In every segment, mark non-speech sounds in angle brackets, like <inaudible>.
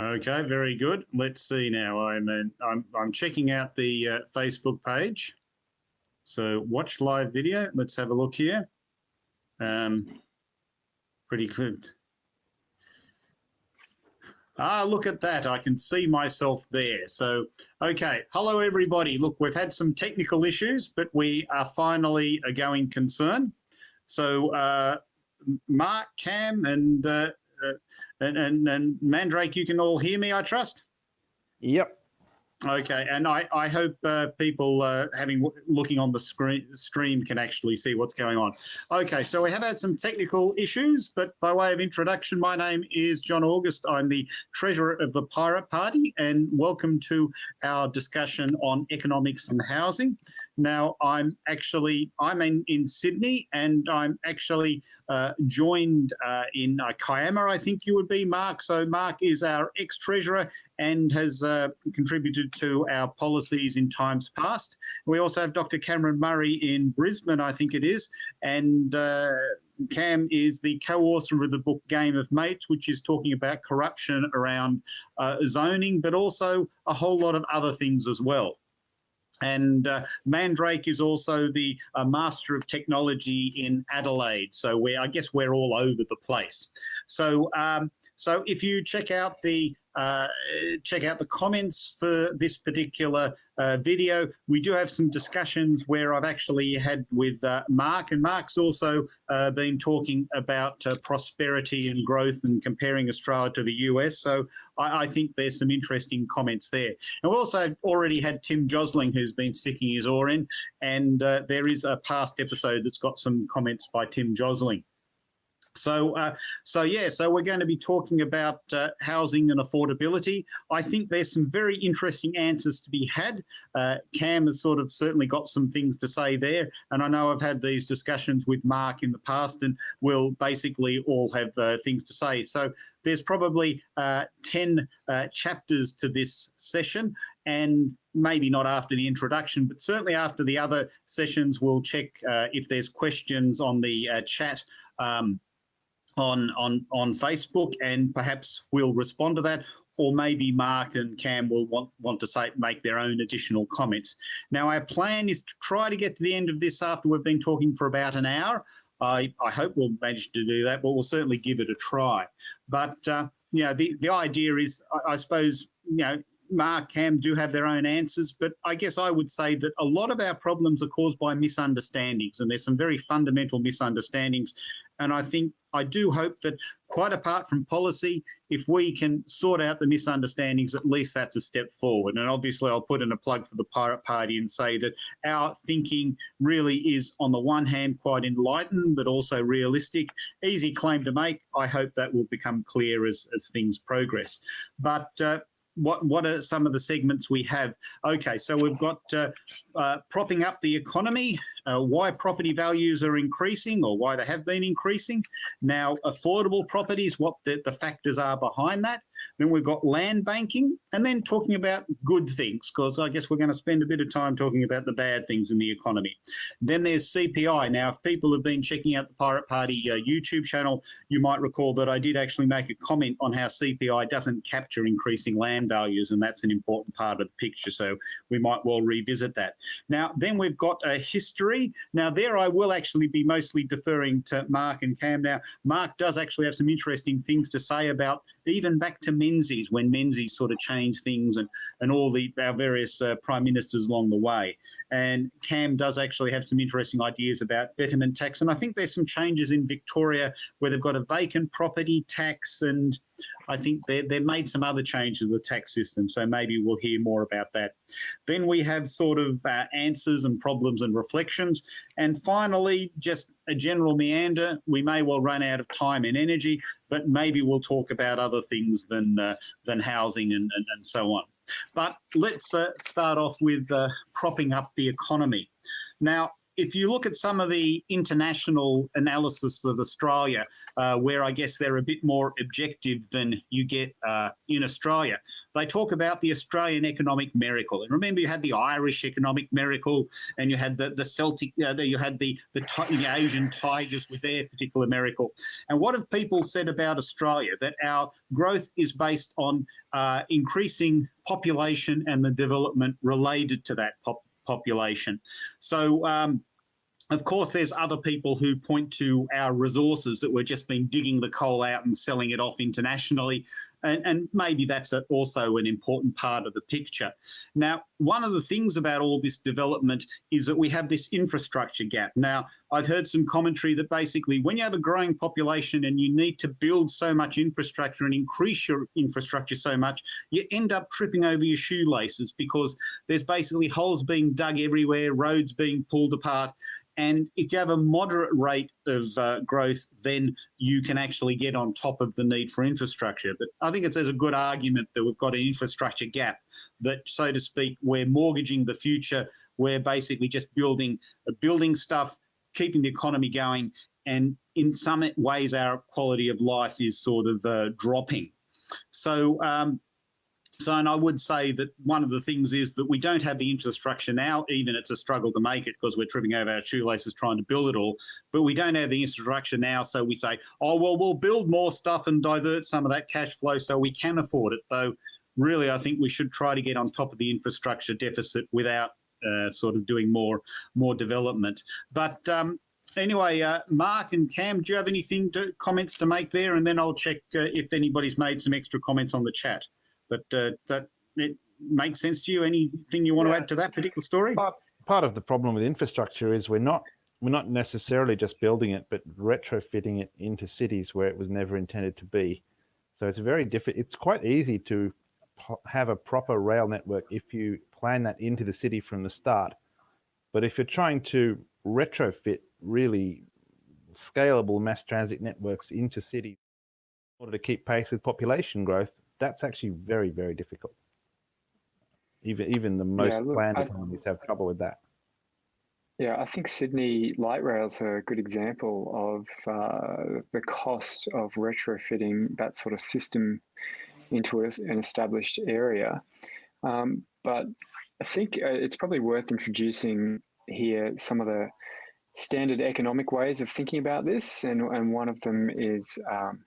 Okay, very good. Let's see now. I'm uh, I'm, I'm checking out the uh, Facebook page. So watch live video. Let's have a look here. Um, pretty good. Ah, look at that. I can see myself there. So, okay. Hello, everybody. Look, we've had some technical issues, but we are finally a going concern. So, uh, Mark, Cam, and, uh, and, and, and Mandrake, you can all hear me, I trust? Yep. Okay, and I, I hope uh, people uh, having looking on the screen stream can actually see what's going on. Okay, so we have had some technical issues, but by way of introduction, my name is John August. I'm the treasurer of the Pirate Party, and welcome to our discussion on economics and housing. Now, I'm actually I'm in, in Sydney, and I'm actually uh, joined uh, in uh, Kiama, I think you would be, Mark. So Mark is our ex-treasurer and has uh, contributed to our policies in times past. We also have Dr. Cameron Murray in Brisbane, I think it is, and uh, Cam is the co-author of the book Game of Mates, which is talking about corruption around uh, zoning, but also a whole lot of other things as well. And uh, Mandrake is also the uh, master of technology in Adelaide. So we, I guess we're all over the place. So, um, so if you check out the uh, check out the comments for this particular uh, video. We do have some discussions where I've actually had with uh, Mark, and Mark's also uh, been talking about uh, prosperity and growth and comparing Australia to the US. So I, I, think there's some interesting comments there. And we also already had Tim Josling, who's been sticking his oar in, and there is a past episode that's got some comments by Tim Josling. So, uh, so yeah, so we're going to be talking about uh, housing and affordability. I think there's some very interesting answers to be had. Uh, Cam has sort of certainly got some things to say there, and I know I've had these discussions with Mark in the past, and we'll basically all have uh, things to say. So there's probably uh, 10 uh, chapters to this session, and maybe not after the introduction, but certainly after the other sessions, we'll check if there's questions on the chat. Um, on on on Facebook, and perhaps we'll respond to that, or maybe Mark and Cam will want want to say make their own additional comments. Now, our plan is to try to get to the end of this after we've been talking for about an hour. I, I hope we'll manage to do that, but we'll certainly give it a try. But uh, you know, the the idea is, I, I suppose, you know, Mark, Cam do have their own answers, but I guess I would say that a lot of our problems are caused by misunderstandings, and there's some very fundamental misunderstandings. And I think I do hope that, quite apart from policy, if we can sort out the misunderstandings, at least that's a step forward. And obviously, I'll put in a plug for the Pirate Party and say that our thinking really is, on the one hand, quite enlightened, but also realistic. Easy claim to make. I hope that will become clear as, as things progress. But uh, what what are some of the segments we have? Okay, so we've got uh, uh, propping up the economy, uh, why property values are increasing or why they have been increasing. Now, affordable properties, what the, the factors are behind that. Then we've got land banking and then talking about good things, because I guess we're going to spend a bit of time talking about the bad things in the economy. Then there's CPI. Now, if people have been checking out the Pirate Party uh, YouTube channel, you might recall that I did actually make a comment on how CPI doesn't capture increasing land values, and that's an important part of the picture. So we might well revisit that. Now, then we've got a history. Now, there I will actually be mostly deferring to Mark and Cam. Now, Mark does actually have some interesting things to say about even back to Menzies when Menzies sort of changed things and, and all the our various uh, prime ministers along the way. And Cam does actually have some interesting ideas about betterment tax. And I think there's some changes in Victoria where they've got a vacant property tax and I think they, they've made some other changes to the tax system, so maybe we'll hear more about that. Then we have sort of uh, answers and problems and reflections. And finally, just a general meander. We may well run out of time and energy, but maybe we'll talk about other things than, uh, than housing and, and, and, so on. But let's uh, start off with uh, propping up the economy. Now, if you look at some of the international analysis of Australia, uh, where I guess they're a bit more objective than you get uh, in Australia, they talk about the Australian economic miracle. And remember, you had the Irish economic miracle, and you had the the Celtic, uh, you had the, the the Asian tigers with their particular miracle. And what have people said about Australia? That our growth is based on uh, increasing population and the development related to that pop population. So um, of course, there's other people who point to our resources that we've just been digging the coal out and selling it off internationally. And, and maybe that's a, also an important part of the picture. Now, one of the things about all this development is that we have this infrastructure gap. Now, I've heard some commentary that basically when you have a growing population and you need to build so much infrastructure and increase your infrastructure so much, you end up tripping over your shoelaces because there's basically holes being dug everywhere, roads being pulled apart, and if you have a moderate rate of uh, growth, then you can actually get on top of the need for infrastructure. But I think it's there's a good argument that we've got an infrastructure gap that, so to speak, we're mortgaging the future. We're basically just building, uh, building stuff, keeping the economy going. And in some ways, our quality of life is sort of uh, dropping. So um, so, and I would say that one of the things is that we don't have the infrastructure now, even it's a struggle to make it because we're tripping over our shoelaces trying to build it all, but we don't have the infrastructure now. So we say, oh, well, we'll build more stuff and divert some of that cash flow so we can afford it. Though really, I think we should try to get on top of the infrastructure deficit without uh, sort of doing more, more development. But um, anyway, uh, Mark and Cam, do you have anything to, comments to make there? And then I'll check uh, if anybody's made some extra comments on the chat. But uh, that it makes sense to you. Anything you want yeah. to add to that particular story? Part, part of the problem with infrastructure is we're not we're not necessarily just building it, but retrofitting it into cities where it was never intended to be. So it's very different. It's quite easy to have a proper rail network if you plan that into the city from the start. But if you're trying to retrofit really scalable mass transit networks into cities in order to keep pace with population growth, that's actually very, very difficult. Even even the most yeah, look, planned economies have trouble with that. Yeah, I think Sydney light rails are a good example of uh, the cost of retrofitting that sort of system into a, an established area. Um, but I think uh, it's probably worth introducing here some of the standard economic ways of thinking about this, and, and one of them is um,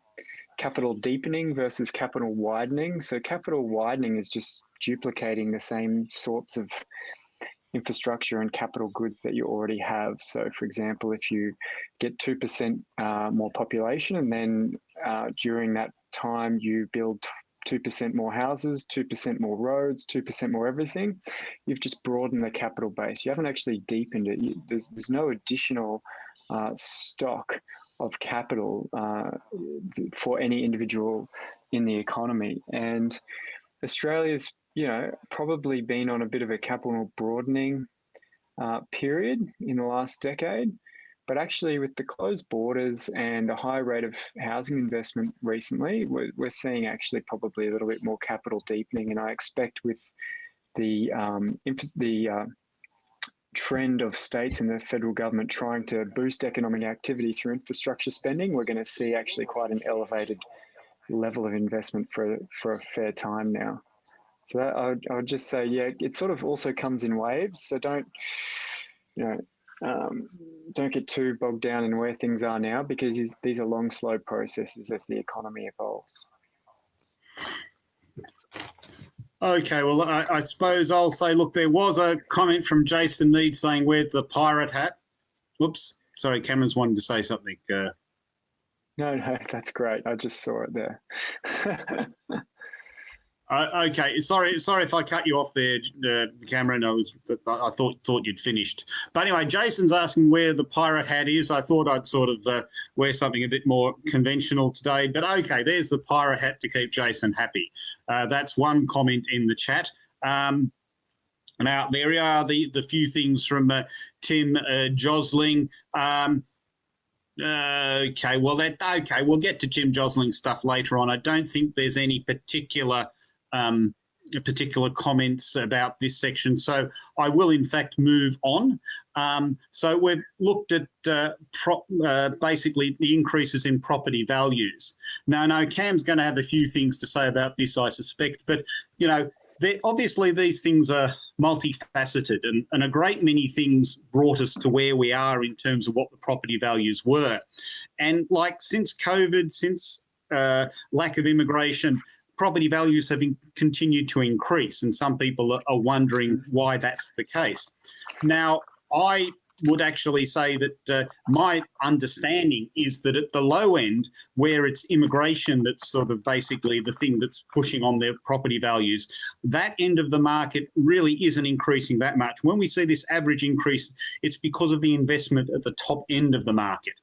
capital deepening versus capital widening. So capital widening is just duplicating the same sorts of infrastructure and capital goods that you already have. So for example, if you get 2% uh, more population and then uh, during that time you build 2% more houses, 2% more roads, 2% more everything, you've just broadened the capital base. You haven't actually deepened it. You, there's, there's no additional uh, stock of capital uh, for any individual in the economy. And Australia's, you know, probably been on a bit of a capital broadening uh, period in the last decade. But actually, with the closed borders and a high rate of housing investment recently, we're, we're seeing actually probably a little bit more capital deepening. And I expect with the um, the uh, trend of states and the federal government trying to boost economic activity through infrastructure spending, we're going to see actually quite an elevated level of investment for for a fair time now. So that, I, would, I would just say, yeah, it sort of also comes in waves. So don't, you know, um, don't get too bogged down in where things are now because these are long, slow processes as the economy evolves. Okay, well, I, I, suppose I'll say, look, there was a comment from Jason Need saying, where's the pirate hat? Whoops, sorry, Cameron's wanted to say something. Uh, no, no, <laughs> that's great. I just saw it there. <laughs> Uh, okay, sorry, sorry if I cut you off there, uh, Cameron. I was, I thought thought you'd finished. But anyway, Jason's asking where the pirate hat is. I thought I'd sort of uh, wear something a bit more conventional today. But okay, there's the pirate hat to keep Jason happy. Uh, that's one comment in the chat. Um, now there are the the few things from uh, Tim uh, Josling. Um, okay, well that okay, we'll get to Tim Josling's stuff later on. I don't think there's any particular um, particular comments about this section. So I will in fact move on. Um, so we've looked at uh, uh, basically the increases in property values. Now, know Cam's going to have a few things to say about this, I suspect, but you know, obviously these things are multifaceted and, and a great many things brought us to where we are in terms of what the property values were. And like since COVID, since uh, lack of immigration, property values have continued to increase and some people are wondering why that's the case. Now, I would actually say that uh, my understanding is that at the low end, where it's immigration that's sort of basically the thing that's pushing on their property values, that end of the market really isn't increasing that much. When we see this average increase, it's because of the investment at the top end of the market.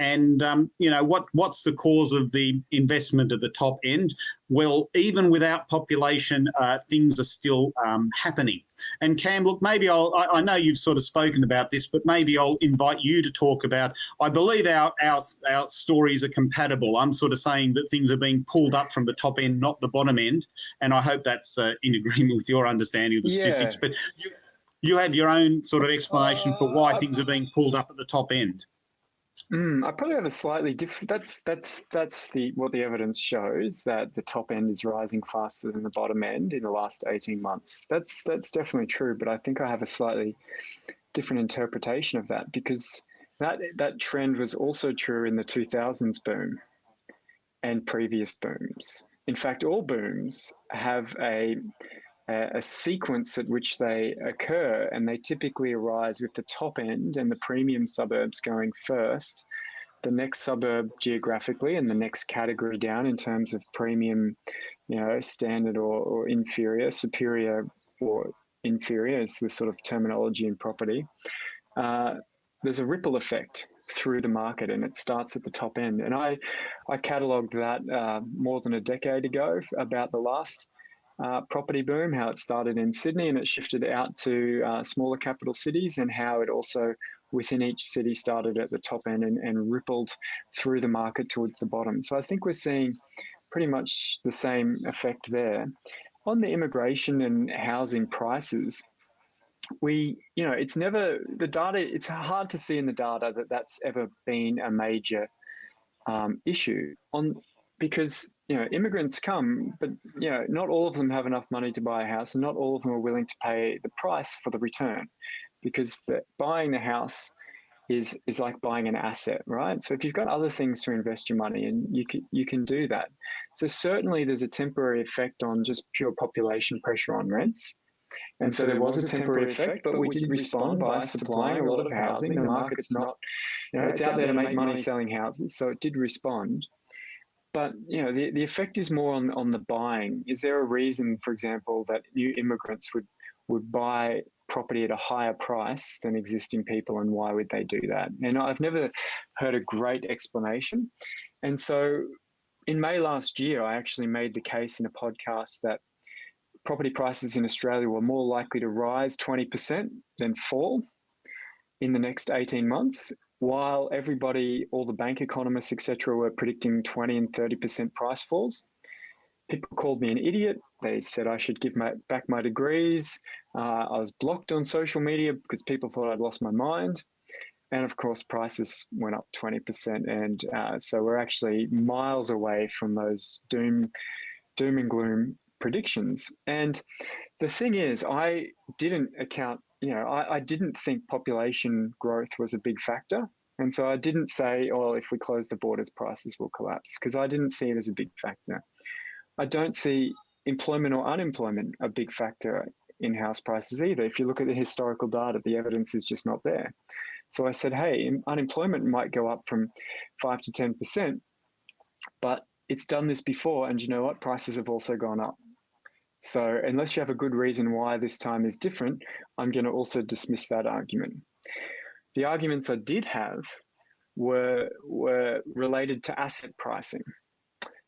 And um, you know what? What's the cause of the investment at the top end? Well, even without population, uh, things are still um, happening. And Cam, look, maybe I'll. I, I, know you've sort of spoken about this, but maybe I'll invite you to talk about. I believe our our our stories are compatible. I'm sort of saying that things are being pulled up from the top end, not the bottom end, and I hope that's uh, in agreement with your understanding of the yeah. statistics. But you, you have your own sort of explanation uh, for why things are being pulled up at the top end. Mm, I probably have a slightly different. That's that's that's the what the evidence shows that the top end is rising faster than the bottom end in the last eighteen months. That's that's definitely true, but I think I have a slightly different interpretation of that because that that trend was also true in the two thousands boom and previous booms. In fact, all booms have a a, sequence at which they occur, and they typically arise with the top end and the premium suburbs going first, the next suburb geographically, and the next category down in terms of premium, you know, standard or, or inferior, superior or inferior is the sort of terminology in property. Uh, there's a ripple effect through the market and it starts at the top end. And I, I catalogued that uh, more than a decade ago about the last uh, property boom, how it started in Sydney and it shifted out to uh, smaller capital cities, and how it also within each city started at the top end and, and rippled through the market towards the bottom. So I think we're seeing pretty much the same effect there. On the immigration and housing prices, we, you know, it's never the data, it's hard to see in the data that that's ever been a major um, issue. On because you know immigrants come, but you know not all of them have enough money to buy a house, and not all of them are willing to pay the price for the return, because the, buying the house is is like buying an asset, right? So if you've got other things to invest your money in, you can you can do that. So certainly there's a temporary effect on just pure population pressure on rents. And so there was a temporary effect, but we did respond by supplying a lot of housing. The market's not, you know, it's out there to make money selling houses, so it did respond but you know the, the effect is more on, on the buying. Is there a reason for example that new immigrants would would buy property at a higher price than existing people and why would they do that? And i've never heard a great explanation. And so in may last year i actually made the case in a podcast that property prices in australia were more likely to rise 20% than fall in the next 18 months while everybody, all the bank economists, etc., were predicting 20 and 30% price falls, people called me an idiot. They said I should give my, back my degrees. Uh, I was blocked on social media because people thought I'd lost my mind. And of course, prices went up 20%. And uh, so we're actually miles away from those doom, doom and gloom predictions. And the thing is, I didn't account you know, I, I didn't think population growth was a big factor. And so I didn't say, oh, if we close the borders, prices will collapse, because I didn't see it as a big factor. I don't see employment or unemployment a big factor in house prices either. If you look at the historical data, the evidence is just not there. So I said, hey, unemployment might go up from 5 to 10%, but it's done this before. And you know what? Prices have also gone up. So unless you have a good reason why this time is different, I'm going to also dismiss that argument. The arguments I did have were, were related to asset pricing.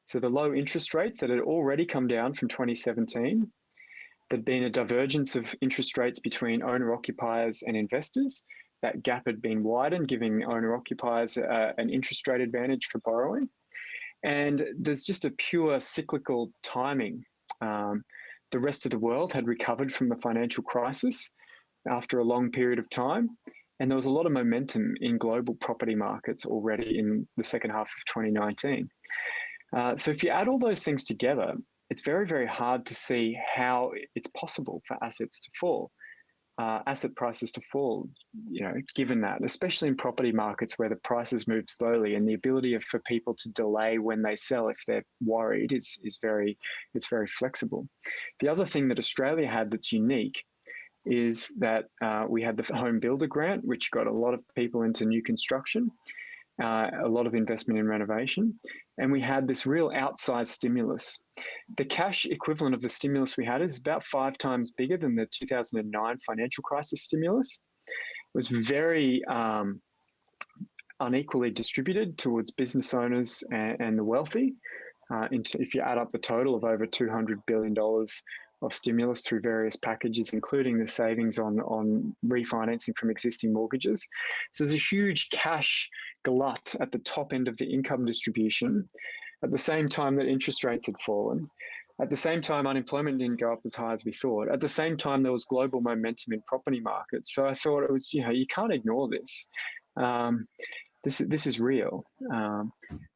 So the low interest rates that had already come down from 2017, there'd been a divergence of interest rates between owner occupiers and investors. That gap had been widened, giving owner occupiers uh, an interest rate advantage for borrowing. And there's just a pure cyclical timing um, the rest of the world had recovered from the financial crisis after a long period of time. And there was a lot of momentum in global property markets already in the second half of 2019. Uh, so if you add all those things together, it's very, very hard to see how it's possible for assets to fall, uh, asset prices to fall, you know, given that, especially in property markets where the prices move slowly and the ability of, for people to delay when they sell if they're worried is, is very, it's very flexible. The other thing that Australia had that's unique is that uh, we had the Home Builder Grant, which got a lot of people into new construction, uh, a lot of investment in renovation, and we had this real outsized stimulus. The cash equivalent of the stimulus we had is about five times bigger than the 2009 financial crisis stimulus. It was very um, unequally distributed towards business owners and, and the wealthy. Uh, if you add up the total of over $200 billion of stimulus through various packages, including the savings on, on refinancing from existing mortgages. So there's a huge cash glut at the top end of the income distribution at the same time that interest rates had fallen. At the same time, unemployment didn't go up as high as we thought. At the same time, there was global momentum in property markets. So I thought it was, you know, you can't ignore this. Um, this, this is real. Um,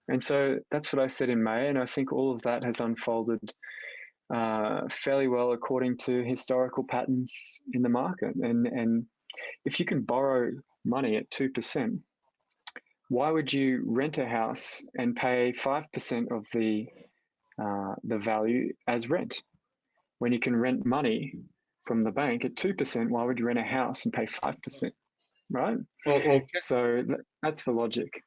and so that's what I said in May. And I think all of that has unfolded uh, fairly well according to historical patterns in the market. And, and if you can borrow money at 2%, why would you rent a house and pay 5% of the, uh, the value as rent? When you can rent money from the bank at 2%, why would you rent a house and pay 5%? Right? Well, well, so that's the logic.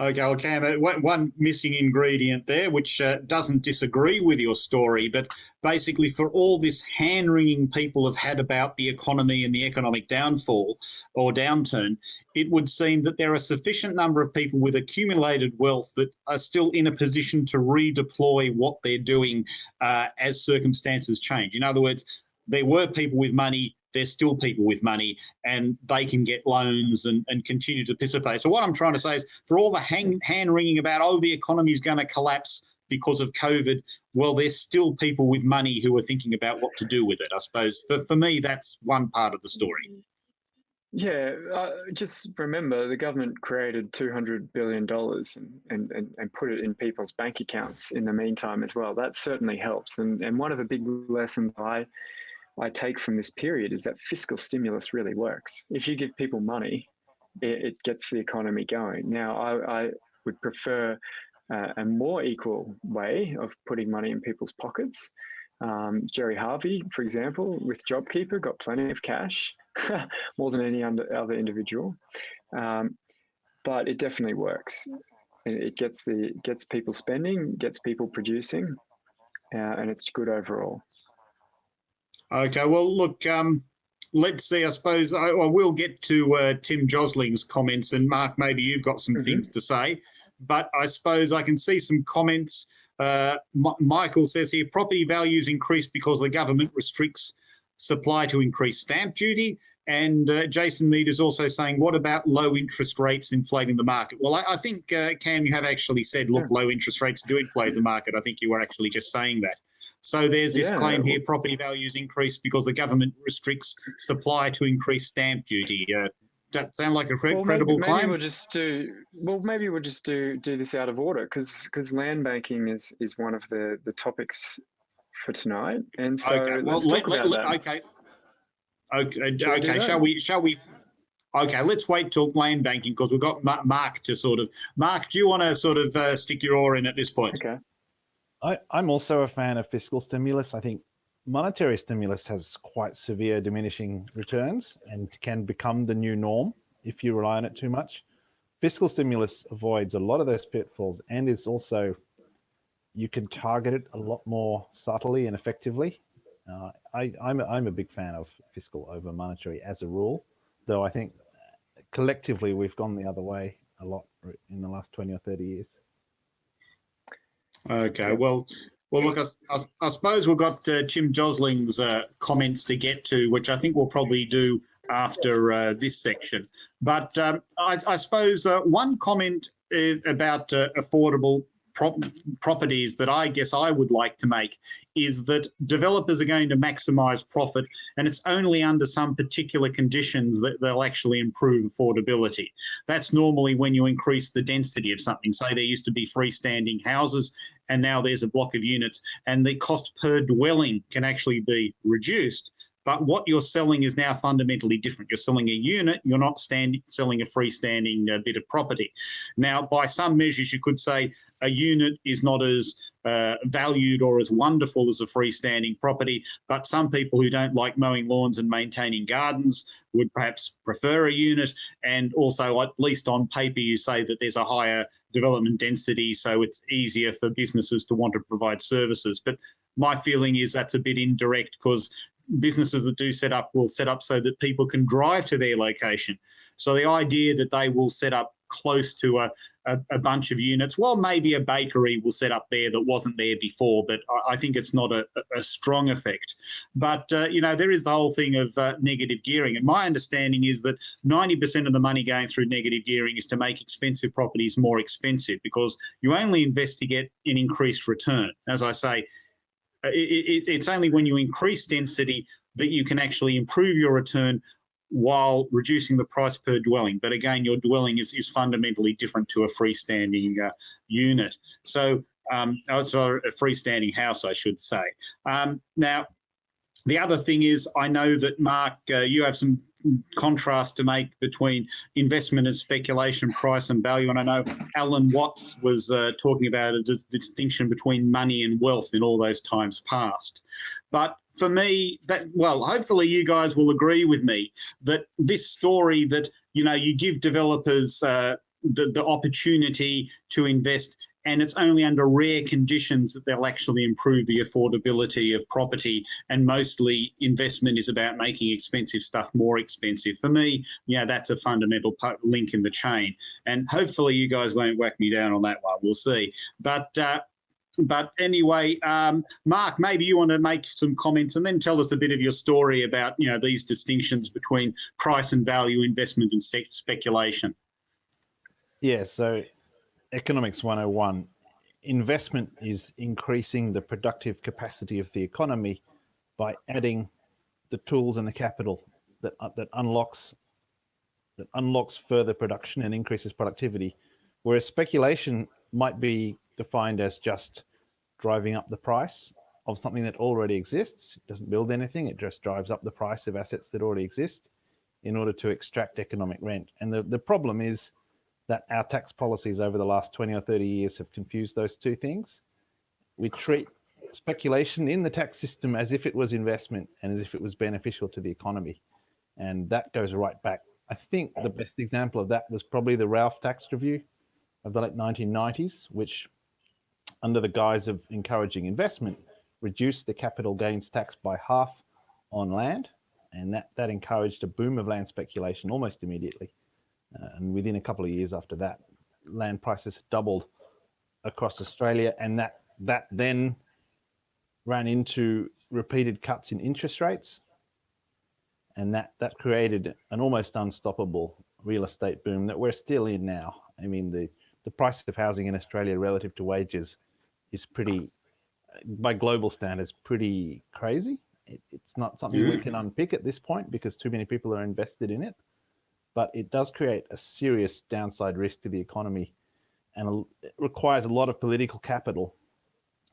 Okay, well, Cam, uh, one missing ingredient there, which uh, doesn't disagree with your story, but basically, for all this hand wringing people have had about the economy and the economic downfall or downturn, it would seem that there are a sufficient number of people with accumulated wealth that are still in a position to redeploy what they're doing uh, as circumstances change. In other words, there were people with money there's still people with money and they can get loans and, and continue to participate. So what I'm trying to say is for all the hang, hand wringing about, oh, the economy is going to collapse because of COVID, well, there's still people with money who are thinking about what to do with it. I suppose for, for me, that's one part of the story. Yeah, uh, just remember the government created $200 billion and, and, and put it in people's bank accounts in the meantime as well. That certainly helps. And, and one of the big lessons I I take from this period is that fiscal stimulus really works. If you give people money, it, it gets the economy going. Now, I, I would prefer uh, a more equal way of putting money in people's pockets. Um, Gerry Harvey, for example, with JobKeeper, got plenty of cash, <laughs> more than any other individual. Um, but it definitely works. It gets the gets people spending, gets people producing, uh, and it's good overall. Okay, well, look, um, let's see. I suppose I, I will get to uh, Tim Josling's comments, and Mark, maybe you've got some mm -hmm. things to say. But I suppose I can see some comments. Uh, Michael says here property values increase because the government restricts supply to increase stamp duty. And uh, Jason Mead is also saying, what about low interest rates inflating the market? Well, I, I think, uh, Cam, you have actually said, look, low interest rates do inflate the market. I think you were actually just saying that. So there's this yeah, claim here, property values increase because the government restricts supply to increase stamp duty. Uh, that sound like a cre well, credible maybe, claim? Maybe we'll just do well. Maybe we'll just do do this out of order because because land banking is is one of the the topics for tonight, and so okay. Well, let, let, let, okay. Okay. Okay. Shall we? Shall we? Okay, let's wait till land banking because we've got Mark to sort of. Mark, do you want to sort of uh, stick your oar in at this point? Okay. I, I'm also a fan of fiscal stimulus. I think monetary stimulus has quite severe diminishing returns and can become the new norm if you rely on it too much. Fiscal stimulus avoids a lot of those pitfalls and is also, you can target it a lot more subtly and effectively. Uh, I, I'm, a, I'm a big fan of fiscal over monetary as a rule, though I think collectively we've gone the other way a lot in the last 20 or 30 years. Okay, well, well, look, I, I, I suppose we've got uh, Tim Josling's uh, comments to get to, which I think we'll probably do after uh, this section. But um, I, I, suppose uh, one comment is about uh, affordable prop properties that I guess I would like to make is that developers are going to maximize profit and it's only under some particular conditions that they'll actually improve affordability. That's normally when you increase the density of something. Say there used to be freestanding houses and now there's a block of units and the cost per dwelling can actually be reduced but what you're selling is now fundamentally different. You're selling a unit, you're not stand, selling a freestanding uh, bit of property. Now, by some measures, you could say a unit is not as uh, valued or as wonderful as a freestanding property, but some people who don't like mowing lawns and maintaining gardens would perhaps prefer a unit. And also, at least on paper, you say that there's a higher development density, so it's easier for businesses to want to provide services. But my feeling is that's a bit indirect because businesses that do set up will set up so that people can drive to their location. So the idea that they will set up close to a, a, a, bunch of units, well, maybe a bakery will set up there that wasn't there before, but I, I think it's not a, a strong effect. But, uh, you know, there is the whole thing of uh, negative gearing. And my understanding is that 90% of the money going through negative gearing is to make expensive properties more expensive because you only invest to get an increased return. As I say, it, it, it's only when you increase density that you can actually improve your return while reducing the price per dwelling. But again, your dwelling is, is fundamentally different to a freestanding uh, unit. So, um, also a freestanding house, I should say. Um, now, the other thing is, I know that Mark, uh, you have some contrast to make between investment and speculation, price and value. And I know Alan Watts was uh, talking about a distinction between money and wealth in all those times past. But for me, that well, hopefully you guys will agree with me that this story that you know you give developers uh, the, the opportunity to invest and it's only under rare conditions that they'll actually improve the affordability of property. And mostly investment is about making expensive stuff more expensive. For me yeah that's a fundamental link in the chain. And hopefully you guys won't whack me down on that one. We'll see. But uh, but anyway, um, Mark, maybe you want to make some comments and then tell us a bit of your story about you know these distinctions between price and value, investment and speculation. Yeah, so Economics 101, investment is increasing the productive capacity of the economy by adding the tools and the capital that uh, that unlocks that unlocks further production and increases productivity. Whereas speculation might be defined as just driving up the price of something that already exists. It doesn't build anything, it just drives up the price of assets that already exist in order to extract economic rent. And the, the problem is that our tax policies over the last 20 or 30 years have confused those two things. We treat speculation in the tax system as if it was investment and as if it was beneficial to the economy. And that goes right back. I think the best example of that was probably the Ralph tax review of the late 1990s, which, under the guise of encouraging investment, reduced the capital gains tax by half on land. And that, that encouraged a boom of land speculation almost immediately. Uh, and within a couple of years after that, land prices doubled across Australia, and that that then ran into repeated cuts in interest rates, and that that created an almost unstoppable real estate boom that we're still in now. I mean, the the price of housing in Australia relative to wages is pretty, by global standards, pretty crazy. It, it's not something we can unpick at this point because too many people are invested in it but it does create a serious downside risk to the economy and it requires a lot of political capital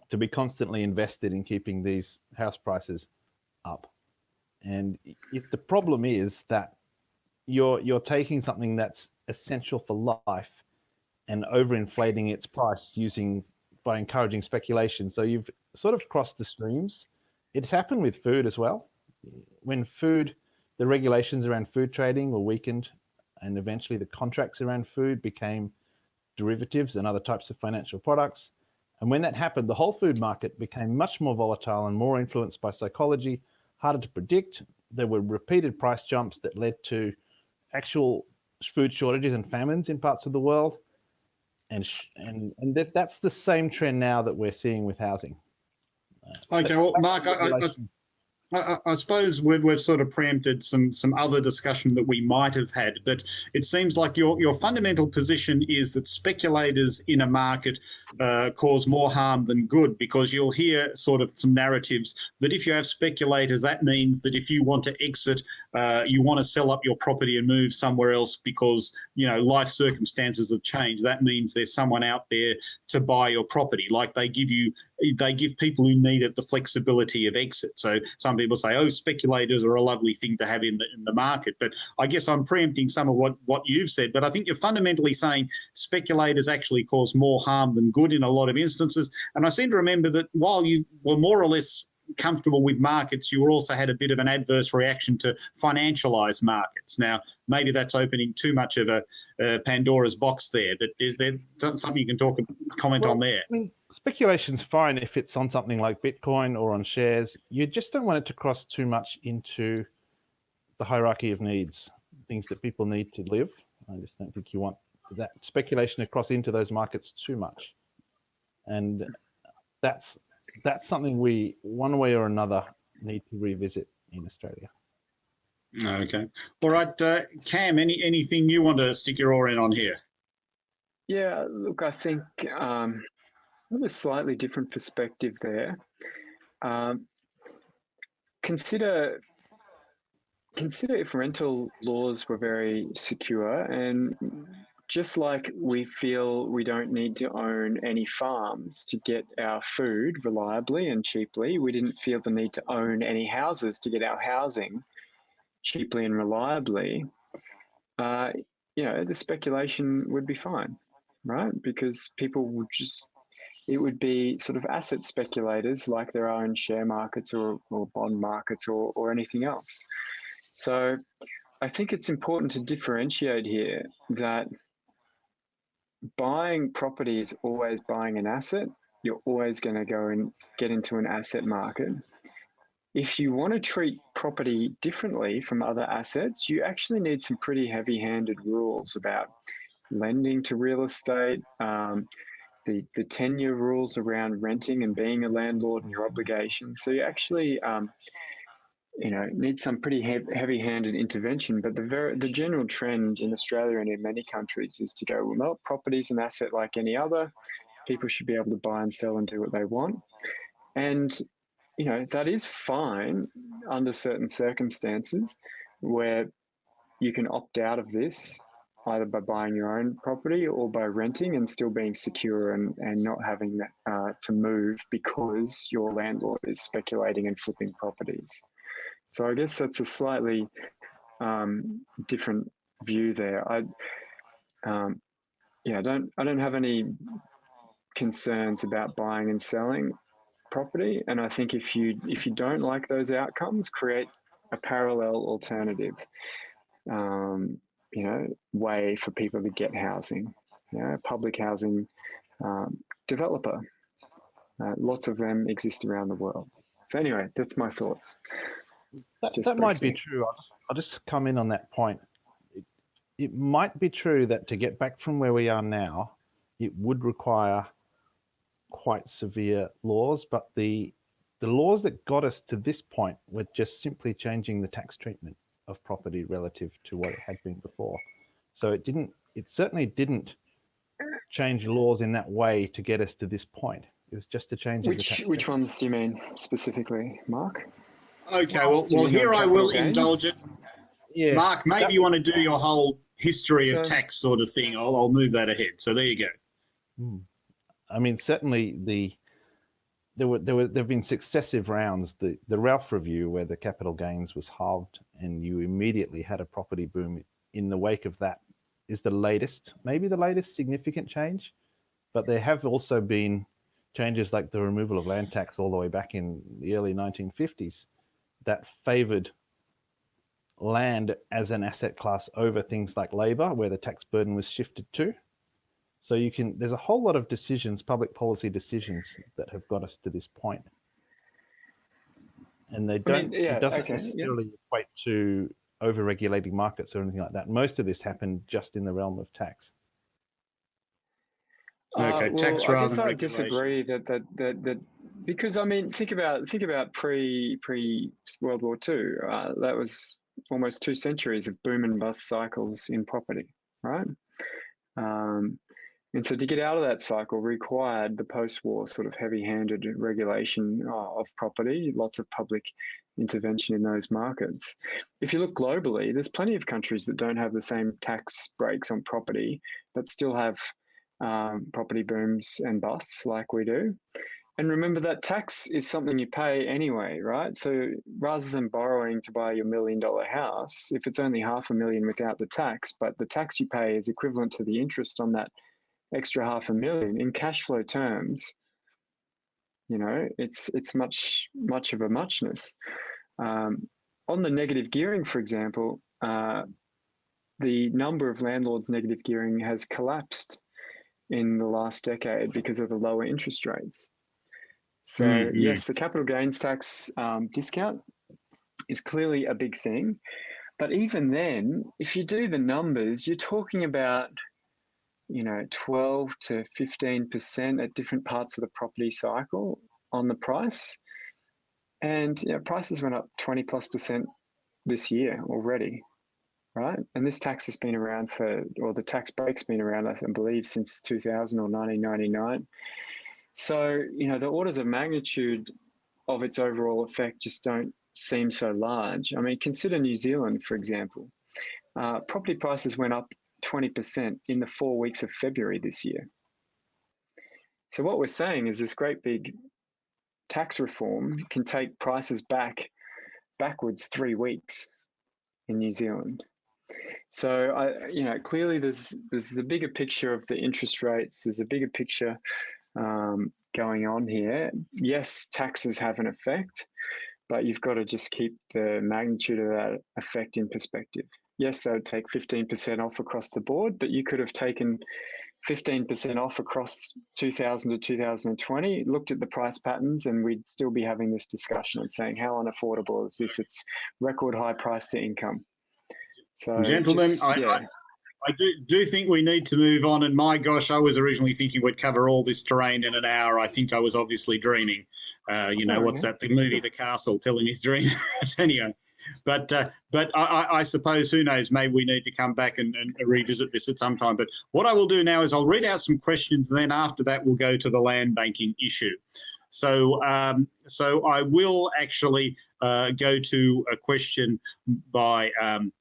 to be constantly invested in keeping these house prices up. And if the problem is that you're you're taking something that's essential for life and overinflating its price using by encouraging speculation. So you've sort of crossed the streams. It's happened with food as well. When food the regulations around food trading were weakened, and eventually the contracts around food became derivatives and other types of financial products. And when that happened, the whole food market became much more volatile and more influenced by psychology, harder to predict. There were repeated price jumps that led to actual food shortages and famines in parts of the world. And, and, and that, that's the same trend now that we're seeing with housing. Uh, okay, well, Mark, I, I, I, I suppose we've, we've sort of preempted some some other discussion that we might have had, but it seems like your your fundamental position is that speculators in a market uh, cause more harm than good because you'll hear sort of some narratives that if you have speculators, that means that if you want to exit, uh, you want to sell up your property and move somewhere else because you know life circumstances have changed. That means there's someone out there to buy your property, like they give you they give people who need it the flexibility of exit. So some people say, oh, speculators are a lovely thing to have in the, in the market. But I guess I'm preempting some of what, what you've said. But I think you're fundamentally saying speculators actually cause more harm than good in a lot of instances. And I seem to remember that while you were more or less comfortable with markets, you also had a bit of an adverse reaction to financialized markets. Now, maybe that's opening too much of a uh, Pandora's box there, but is there something you can talk about comment well, on there? I mean, speculation's fine if it's on something like Bitcoin or on shares. You just don't want it to cross too much into the hierarchy of needs, things that people need to live. I just don't think you want that speculation to cross into those markets too much. And that's that's something we, one way or another, need to revisit in Australia. Okay. All right, uh, Cam, any anything you want to stick your oar in on here? Yeah, look, I think um, I have a slightly different perspective there. Um, consider consider if rental laws were very secure and just like we feel we don't need to own any farms to get our food reliably and cheaply, we didn't feel the need to own any houses to get our housing cheaply and reliably. Uh, you know, the speculation would be fine, right? Because people would just, it would be sort of asset speculators like there are in share markets or, or bond markets or, or anything else. So I think it's important to differentiate here that buying property is always buying an asset. You're always going to go and get into an asset market. If you want to treat property differently from other assets, you actually need some pretty heavy handed rules about lending to real estate, um, the, the tenure rules around renting and being a landlord and your obligations. So you actually um, you know, needs some pretty heavy-handed intervention. But the the general trend in Australia and in many countries is to go, well, property is an asset like any other. People should be able to buy and sell and do what they want. And, you know, that is fine under certain circumstances where you can opt out of this either by buying your own property or by renting and still being secure and, and not having uh, to move because your landlord is speculating and flipping properties. So I guess that's a slightly um, different view there. I, um, yeah, I don't I don't have any concerns about buying and selling property, and I think if you if you don't like those outcomes, create a parallel alternative, um, you know, way for people to get housing. You know, public housing um, developer. Uh, lots of them exist around the world. So anyway, that's my thoughts. That, that might be true. I'll, I'll, just come in on that point. It, it might be true that to get back from where we are now, it would require quite severe laws, but the the laws that got us to this point were just simply changing the tax treatment of property relative to what it had been before. So it didn't, it certainly didn't change laws in that way to get us to this point. It was just a change. Which which ones do you mean specifically, Mark? Okay, well, well, here I will gains? indulge it. Yeah. Mark, maybe that, you want to do your whole history so, of tax sort of thing. I'll, I'll move that ahead. So there you go. Hmm. I mean, certainly the there were there were there have been successive rounds. The the Ralph review where the capital gains was halved, and you immediately had a property boom in the wake of that is the latest, maybe the latest significant change. But there have also been changes like the removal of land tax all the way back in the early 1950s that favored land as an asset class over things like labor, where the tax burden was shifted to. So you can, there's a whole lot of decisions, public policy decisions that have got us to this point. And they don't, I mean, yeah, it doesn't okay, necessarily yeah. equate to over-regulating markets or anything like that. Most of this happened just in the realm of tax. Okay, uh, well, tax I guess I disagree that, that, that, that because I mean, think about think about pre pre World War Two. Uh, that was almost two centuries of boom and bust cycles in property, right? Um, and so to get out of that cycle required the post-war sort of heavy-handed regulation uh, of property, lots of public intervention in those markets. If you look globally, there's plenty of countries that don't have the same tax breaks on property that still have um, property booms and busts like we do. And remember that tax is something you pay anyway, right? So rather than borrowing to buy your million dollar house, if it's only half a million without the tax, but the tax you pay is equivalent to the interest on that extra half a million in cash flow terms, you know, it's it's much much of a muchness. Um, on the negative gearing, for example, uh, the number of landlords negative gearing has collapsed in the last decade because of the lower interest rates. So mm, yes, the capital gains tax um, discount is clearly a big thing. But even then, if you do the numbers, you're talking about, you know, 12 to 15% at different parts of the property cycle on the price. And you know, prices went up 20 plus percent this year already, right? And this tax has been around for, or the tax break's been around, I believe, since 2000 or 1999. So, you know, the orders of magnitude of its overall effect just don't seem so large. I mean, consider New Zealand, for example. Uh, property prices went up 20% in the four weeks of February this year. So, what we're saying is this great big tax reform can take prices back backwards three weeks in New Zealand. So I, you know, clearly there's there's the bigger picture of the interest rates. There's a bigger picture um, going on here. Yes, taxes have an effect, but you've got to just keep the magnitude of that effect in perspective. Yes, they would take 15% off across the board, but you could have taken 15% off across 2000 to 2020, looked at the price patterns, and we'd still be having this discussion and saying, how unaffordable is this? It's record high price to income. So, gentlemen, just, yeah. I, I do, do think we need to move on. And my gosh, I was originally thinking we'd cover all this terrain in an hour. I think I was obviously dreaming. Uh, you know, oh, what's yeah. that? The movie The Castle telling his dream. <laughs> anyway, but uh, but I, I, suppose who knows? Maybe we need to come back and, and, revisit this at some time. But what I will do now is I'll read out some questions, and then after that we'll go to the land banking issue. So um, so I will actually uh, go to a question by um,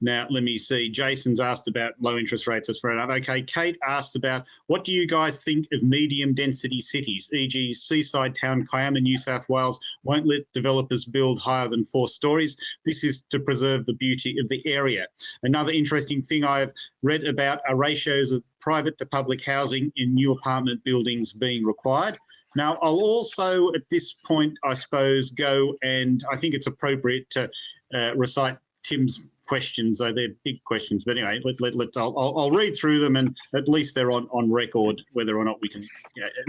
now, let me see. Jason's asked about low interest rates. That's fair enough. Okay, Kate asked about what do you guys think of medium density cities, e.g. seaside town Kiama, New South Wales won't let developers build higher than four stories. This is to preserve the beauty of the area. Another interesting thing I've read about are ratios of private to public housing in new apartment buildings being required. Now, I'll also at this point, I suppose, go and I think it's appropriate to uh, recite Tim's questions. So they're big questions. But anyway, let, let, let, I'll, I'll read through them and at least they're on, on record whether or not we can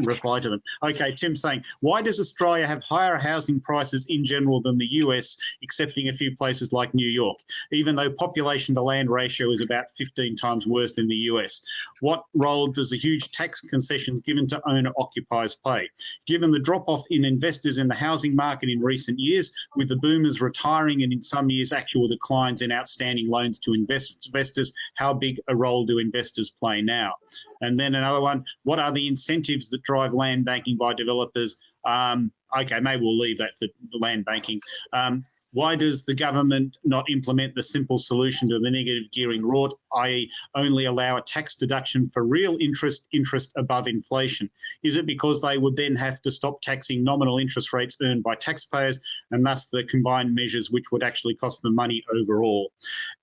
reply to them. Okay, Tim saying, why does Australia have higher housing prices in general than the US, excepting a few places like New York, even though population to land ratio is about 15 times worse than the US? What role does the huge tax concessions given to owner occupiers play? Given the drop off in investors in the housing market in recent years, with the boomers retiring and in some years actual declines in out outstanding loans to investors, how big a role do investors play now? And then another one, what are the incentives that drive land banking by developers? Um, okay, maybe we'll leave that for land banking. Um, why does the government not implement the simple solution to the negative gearing rort, i.e. only allow a tax deduction for real interest, interest above inflation? Is it because they would then have to stop taxing nominal interest rates earned by taxpayers and thus the combined measures which would actually cost them money overall?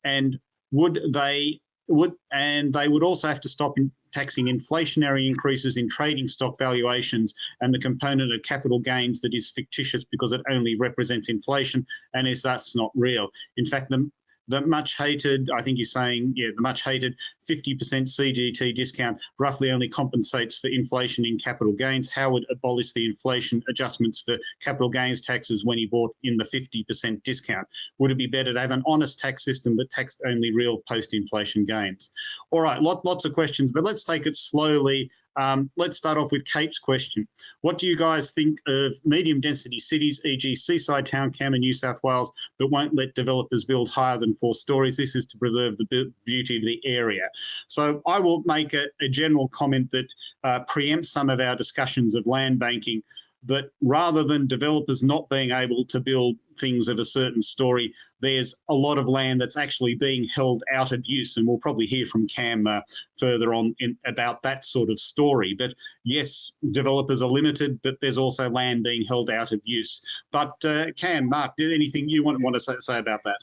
And would they would and they would also have to stop in, taxing inflationary increases in trading stock valuations and the component of capital gains that is fictitious because it only represents inflation and is thus not real. In fact, the the much hated, I think you're saying, yeah, the much hated 50% CGT discount roughly only compensates for inflation in capital gains. Howard abolished the inflation adjustments for capital gains taxes when he bought in the 50% discount. Would it be better to have an honest tax system that taxed only real post-inflation gains? All right, lot, lots of questions, but let's take it slowly Um, let's start off with Kate's question. What do you guys think of medium density cities, e.g. seaside town Kiama New South Wales, that won't let developers build higher than four stories? This is to preserve the beauty of the area. So I will make a, a general comment that uh, preempts some of our discussions of land banking that rather than developers not being able to build things of a certain story, there's a lot of land that's actually being held out of use. And we'll probably hear from Cam uh, further on in, about that sort of story. But yes, developers are limited, but there's also land being held out of use. But uh, Cam, Mark, did anything you want, want to say, say about that?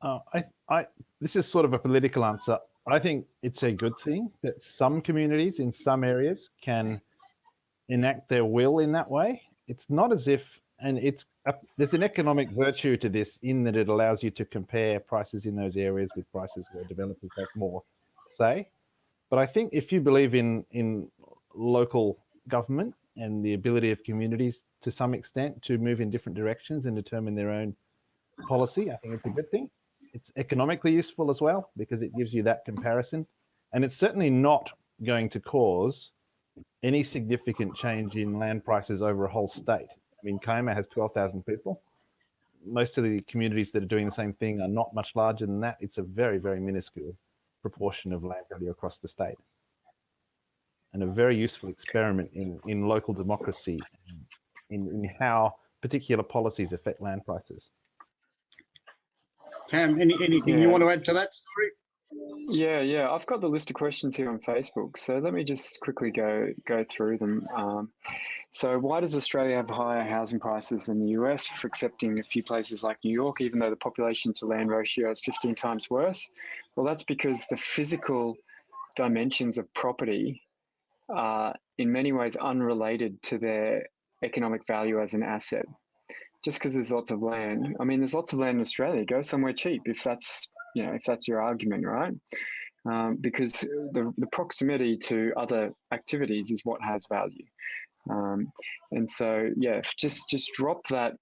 Uh, I, I, this is sort of a political answer. I think it's a good thing that some communities in some areas can enact their will in that way. It's not as if, and it's a, there's an economic virtue to this in that it allows you to compare prices in those areas with prices where developers have more say. But I think if you believe in in local government and the ability of communities to some extent to move in different directions and determine their own policy, I think it's a good thing. It's economically useful as well because it gives you that comparison. And it's certainly not going to cause any significant change in land prices over a whole state. I mean, Kiama has 12,000 people. Most of the communities that are doing the same thing are not much larger than that. It's a very, very minuscule proportion of land value across the state. And a very useful experiment in, in local democracy, in, in how particular policies affect land prices. Cam, any, anything yeah. you want to add to that story? Yeah, yeah. I've got the list of questions here on Facebook, so let me just quickly go go through them. Um, so, why does Australia have higher housing prices than the US, for accepting a few places like New York, even though the population to land ratio is 15 times worse? Well, that's because the physical dimensions of property are in many ways unrelated to their economic value as an asset. Just because there's lots of land, I mean, there's lots of land in Australia. Go somewhere cheap if that's you know, if that's your argument, right? Um, because the, the proximity to other activities is what has value. Um, and so, yeah, just just drop that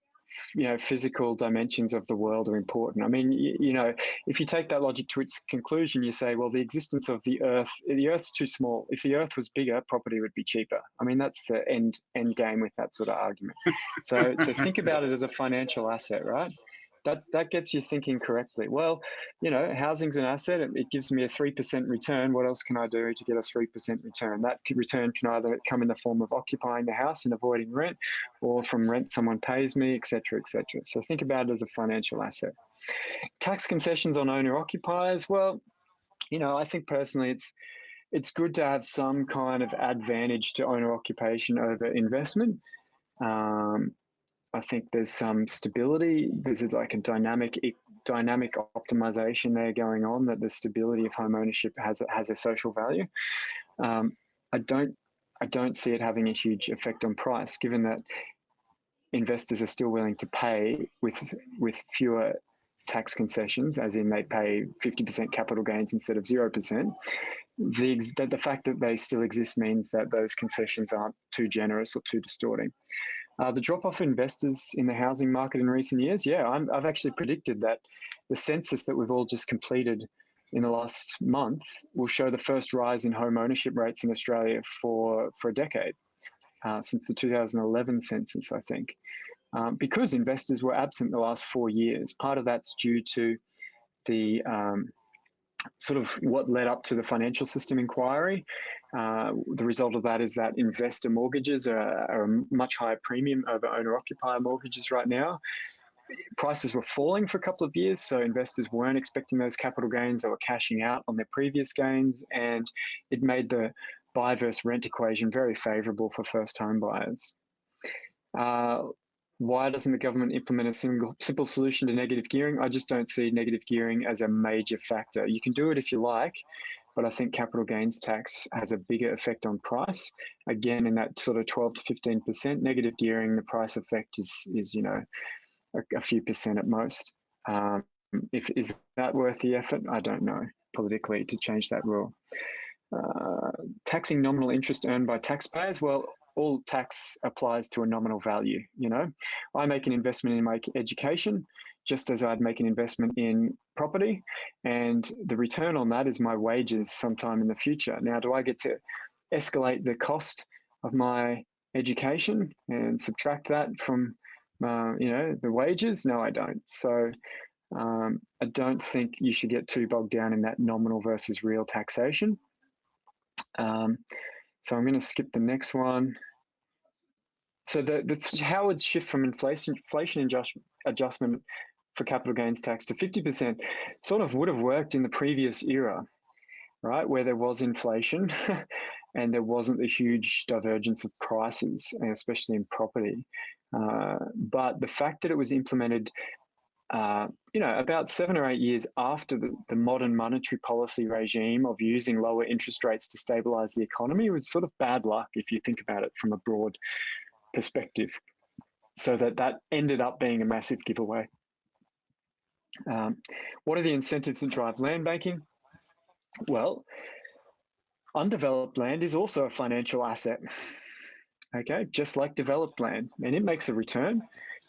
you know physical dimensions of the world are important i mean you, you, know if you take that logic to its conclusion you say well the existence of the earth the earth's too small if the earth was bigger property would be cheaper i mean that's the end end game with that sort of argument so so think about it as a financial asset right that that gets you thinking correctly. Well, you know, housing's an asset. It, it gives me a three percent return. What else can I do to get a three percent return? That return can either come in the form of occupying the house and avoiding rent, or from rent someone pays me, etc., etc. So think about it as a financial asset. Tax concessions on owner occupiers. Well, you know, I think personally, it's it's good to have some kind of advantage to owner occupation over investment. Um, I think there's some stability. There's like a dynamic dynamic optimization there going on. That the stability of home ownership has has a social value. Um, I don't I don't see it having a huge effect on price, given that investors are still willing to pay with with fewer tax concessions, as in they pay 50% capital gains instead of 0%. The, the fact that they still exist means that those concessions aren't too generous or too distorting. Uh, the drop off investors in the housing market in recent years, yeah, i have actually predicted that the census that we've all just completed in the last month will show the first rise in home ownership rates in Australia for, for a decade, uh, since the 2011 census, I think. Um, because investors were absent the last four years. Part of that's due to the um, sort of what led up to the financial system inquiry. Uh, the result of that is that investor mortgages are, are a much higher premium over owner occupier mortgages right now. Prices were falling for a couple of years, so investors weren't expecting those capital gains. They were cashing out on their previous gains, and it made the buy versus rent equation very favorable for first home buyers. Uh, why doesn't the government implement a single simple solution to negative gearing? I just don't see negative gearing as a major factor. You can do it if you like, but I think capital gains tax has a bigger effect on price. Again, in that sort of 12 to 15% negative gearing, the price effect is is you know a, a few percent at most. Um, if is that worth the effort? I don't know politically to change that rule. Uh, taxing nominal interest earned by taxpayers. Well, all tax applies to a nominal value. You know, I make an investment in my education just as I'd make an investment in property, and the return on that is my wages sometime in the future. Now, do I get to escalate the cost of my education and subtract that from uh, you know the wages? No, I don't. So um, I don't think you should get too bogged down in that nominal versus real taxation. Um, so I'm going to skip the next one. So the, the Howard's shift from inflation inflation adjust, adjustment for capital gains tax to 50% sort of would have worked in the previous era, right, where there was inflation <laughs> and there wasn't the huge divergence of prices, especially in property. Uh, but the fact that it was implemented uh, you know, about seven or eight years after the, the, modern monetary policy regime of using lower interest rates to stabilize the economy was sort of bad luck if you think about it from a broad perspective. So that that ended up being a massive giveaway. Um, what are the incentives that drive land banking? Well, undeveloped land is also a financial asset okay, just like developed land. And it makes a return,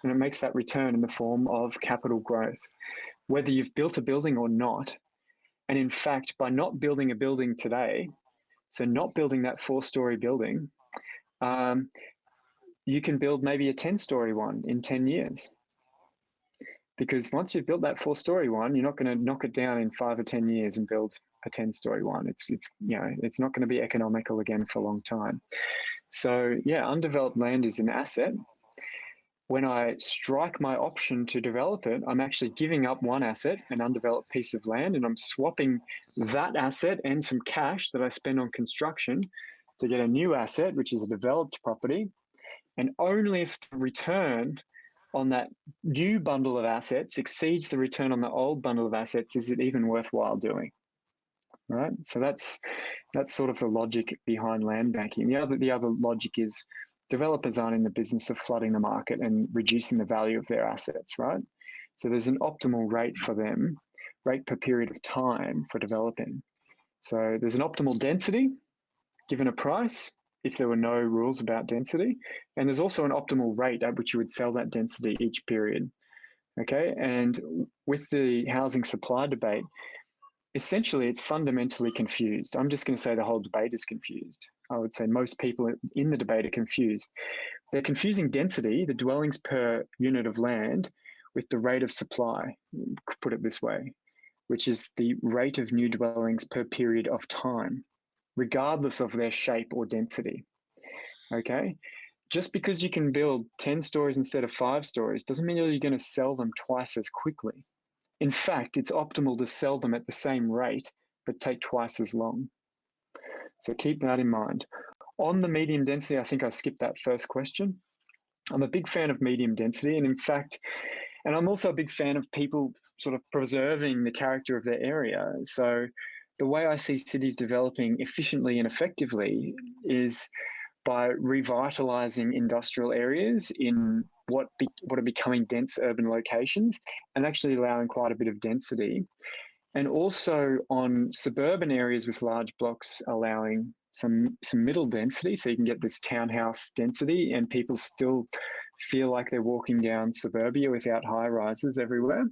and it makes that return in the form of capital growth, whether you've built a building or not. And in fact, by not building a building today, so not building that four story building, um, you can build maybe a 10 story one in 10 years. Because once you've built that four story one, you're not going to knock it down in five or 10 years and build a 10 story one. It's, it's, you know, it's not going to be economical again for a long time. So yeah, undeveloped land is an asset. When I strike my option to develop it, I'm actually giving up one asset, an undeveloped piece of land, and I'm swapping that asset and some cash that I spend on construction to get a new asset, which is a developed property. And only if the return on that new bundle of assets exceeds the return on the old bundle of assets is it even worthwhile doing right? So that's that's sort of the logic behind land banking. The other the other logic is developers aren't in the business of flooding the market and reducing the value of their assets, right? So there's an optimal rate for them, rate per period of time for developing. So there's an optimal density given a price if there were no rules about density. And there's also an optimal rate at which you would sell that density each period. Okay. And with the housing supply debate, essentially it's fundamentally confused. I'm just going to say the whole debate is confused. I would say most people in the debate are confused. They're confusing density, the dwellings per unit of land, with the rate of supply, put it this way, which is the rate of new dwellings per period of time, regardless of their shape or density. Okay? Just because you can build 10 stories instead of five stories doesn't mean you're going to sell them twice as quickly. In fact, it's optimal to sell them at the same rate, but take twice as long. So keep that in mind. On the medium density, I think I skipped that first question. I'm a big fan of medium density, and in fact, and I'm also a big fan of people sort of preserving the character of their area. So the way I see cities developing efficiently and effectively is by revitalizing industrial areas in what be, what are becoming dense urban locations and actually allowing quite a bit of density. And also on suburban areas with large blocks allowing some some middle density so you can get this townhouse density and people still feel like they're walking down suburbia without high rises everywhere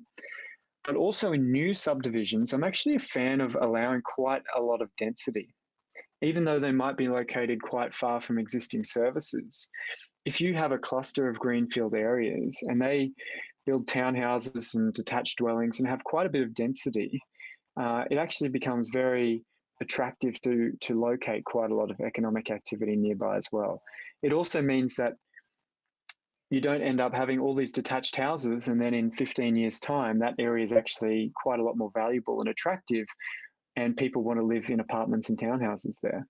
but also in new subdivisions i'm actually a fan of allowing quite a lot of density even though they might be located quite far from existing services. If you have a cluster of greenfield areas and they build townhouses and detached dwellings and have quite a bit of density, uh, it actually becomes very attractive to, to locate quite a lot of economic activity nearby as well. It also means that you don't end up having all these detached houses and then in 15 years time that area is actually quite a lot more valuable and attractive and people want to live in apartments and townhouses there.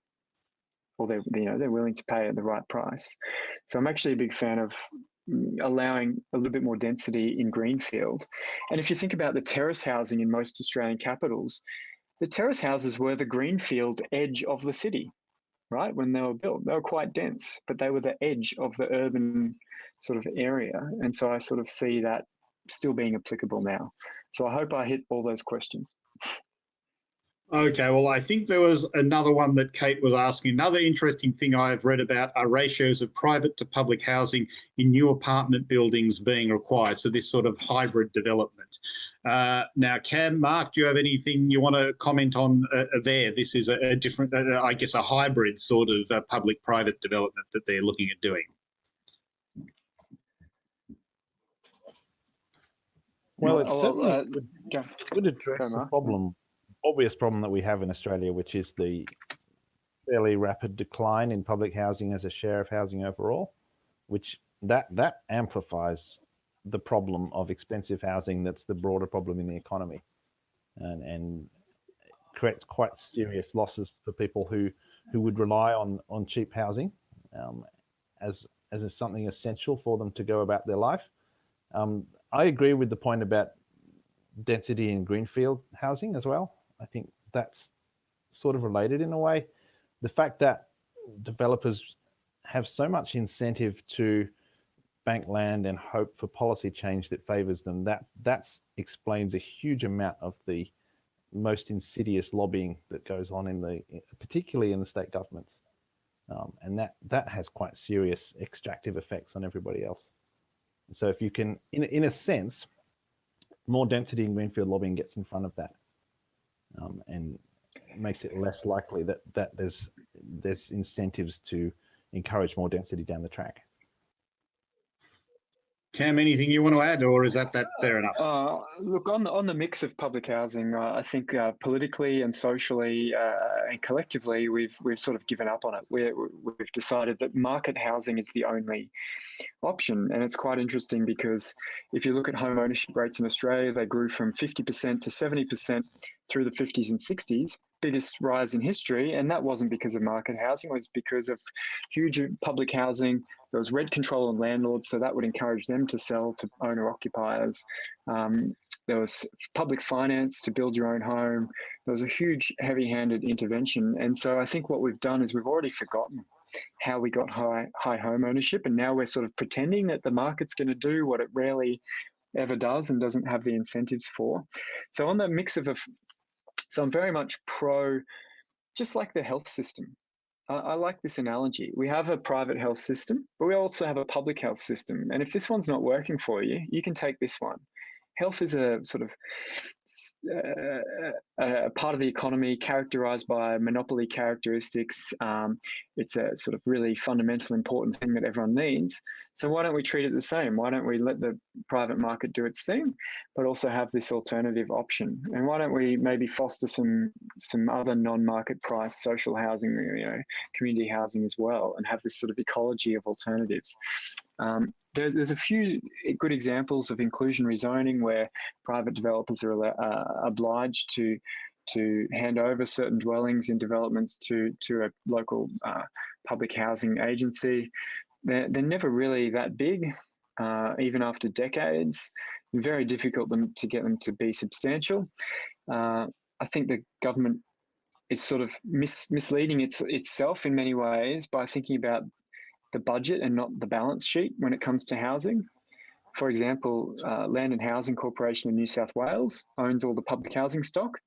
Or they you know they're willing to pay at the right price. So i'm actually a big fan of mm, allowing a little bit more density in greenfield. And if you think about the terrace housing in most australian capitals the terrace houses were the greenfield edge of the city right? When they were built they were quite dense but they were the edge of the urban sort of area. And so i sort of see that still being applicable now. So i hope i hit all those questions Okay, well, I think there was another one that Kate was asking. Another interesting thing I've read about are ratios of private to public housing in new apartment buildings being required. So this sort of hybrid development. Uh, now, Cam, Mark, do you have anything you want to comment on uh, there? This is a, a different, uh, I guess, a hybrid sort of uh, public-private development that they're looking at doing. Well, it certainly uh, would, would address the problem, obvious problem that we have in Australia, which is the fairly rapid decline in public housing as a share of housing overall, which that that amplifies the problem of expensive housing. That's the broader problem in the economy, and and creates quite serious losses for people who who would rely on on cheap housing um, as as something essential for them to go about their life. Um, I agree with the point about density in greenfield housing as well. I think that's sort of related in a way. The fact that developers have so much incentive to bank land and hope for policy change that favors them, that that explains a huge amount of the most insidious lobbying that goes on in the, particularly in the state governments, um, and that that has quite serious extractive effects on everybody else. So if you can, in in a sense, more density in greenfield lobbying gets in front of that, um, and makes it less likely that that there's there's incentives to encourage more density down the track. Cam, anything you want to add, or is that that fair enough? Uh, look, on the, on the mix of public housing, uh, I think uh, politically and socially uh, and collectively, we've we've sort of given up on it. We're, we've decided that market housing is the only option, and it's quite interesting because if you look at home ownership rates in Australia, they grew from 50% to 70% through the 50s and 60s, biggest rise in history, and that wasn't because of market housing; it was because of huge public housing there was rent control on landlords, so that would encourage them to sell to owner occupiers. Um, there was public finance to build your own home. There was a huge heavy handed intervention. And so I think what we've done is we've already forgotten how we got high, high home ownership. And now we're sort of pretending that the market's going to do what it rarely ever does and doesn't have the incentives for. So on the mix of a, so I'm very much pro, just like the health system. I, I like this analogy. We have a private health system, but we also have a public health system. And if this one's not working for you, you can take this one. Health is a sort of uh, a part of the economy characterized by monopoly characteristics. Um, it's a sort of really fundamental, important thing that everyone needs. So why don't we treat it the same? Why don't we let the private market do its thing, but also have this alternative option? And why don't we maybe foster some some other non-market price social housing, you know, community housing as well, and have this sort of ecology of alternatives? Um, there's, there's a few good examples of inclusionary zoning where private developers are uh, obliged to to hand over certain dwellings in developments to to a local uh, public housing agency. They're, they're never really that big, uh, even after decades. Very difficult them to get them to be substantial. Uh, I think the government is sort of mis misleading its, itself in many ways by thinking about the budget and not the balance sheet when it comes to housing. For example, uh, Land and Housing Corporation in New South Wales owns all the public housing stock.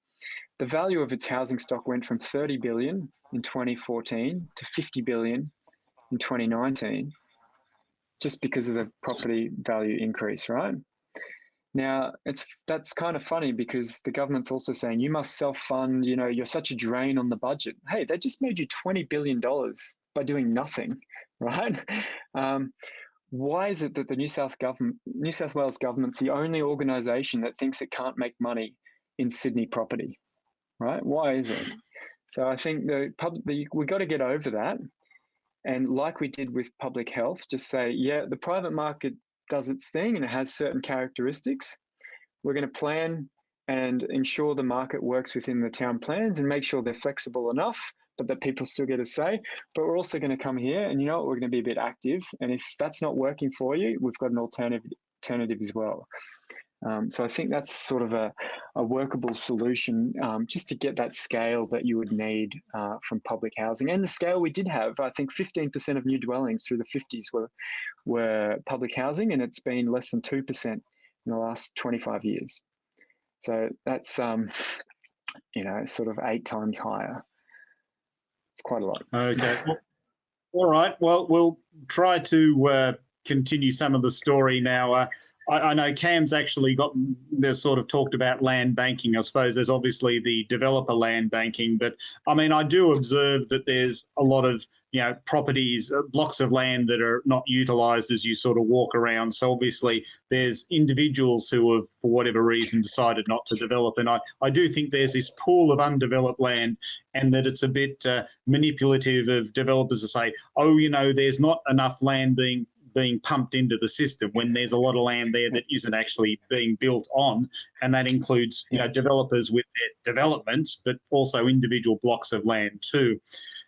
The value of its housing stock went from 30 billion in 2014 to 50 billion in 2019, just because of the property value increase, right? Now, it's that's kind of funny because the government's also saying you must self-fund, you know, you're such a drain on the budget. Hey, they just made you 20 billion dollars by doing nothing, <laughs> right? Um, why is it that the New South government, New South Wales government's the only organisation that thinks it can't make money in Sydney property, right? Why is it? So I think the public, the, we got to get over that, and like we did with public health, just say, yeah, the private market does its thing and it has certain characteristics. We're going to plan and ensure the market works within the town plans and make sure they're flexible enough but that people still get a say. But we're also going to come here and you know what, we're going to be a bit active. And if that's not working for you, we've got an alternative alternative as well. Um, so I think that's sort of a, a workable solution um, just to get that scale that you would need uh, from public housing and the scale we did have. I think 15% of new dwellings through the 50s were were public housing, and it's been less than 2% in the last 25 years. So that's um, you know, sort of eight times higher. It's quite a lot. Okay. All right. Well, we'll try to uh, continue some of the story now. Uh, I, I, know Cam's actually got, there's sort of talked about land banking. I suppose there's obviously the developer land banking, but I mean, I do observe that there's a lot of, you know, properties, uh, blocks of land that are not utilised as you sort of walk around. So obviously there's individuals who have, for whatever reason, decided not to develop. And I, I do think there's this pool of undeveloped land and that it's a bit uh, manipulative of developers to say, oh, you know, there's not enough land being being pumped into the system when there's a lot of land there that isn't actually being built on. And that includes you know, developers with their developments, but also individual blocks of land too.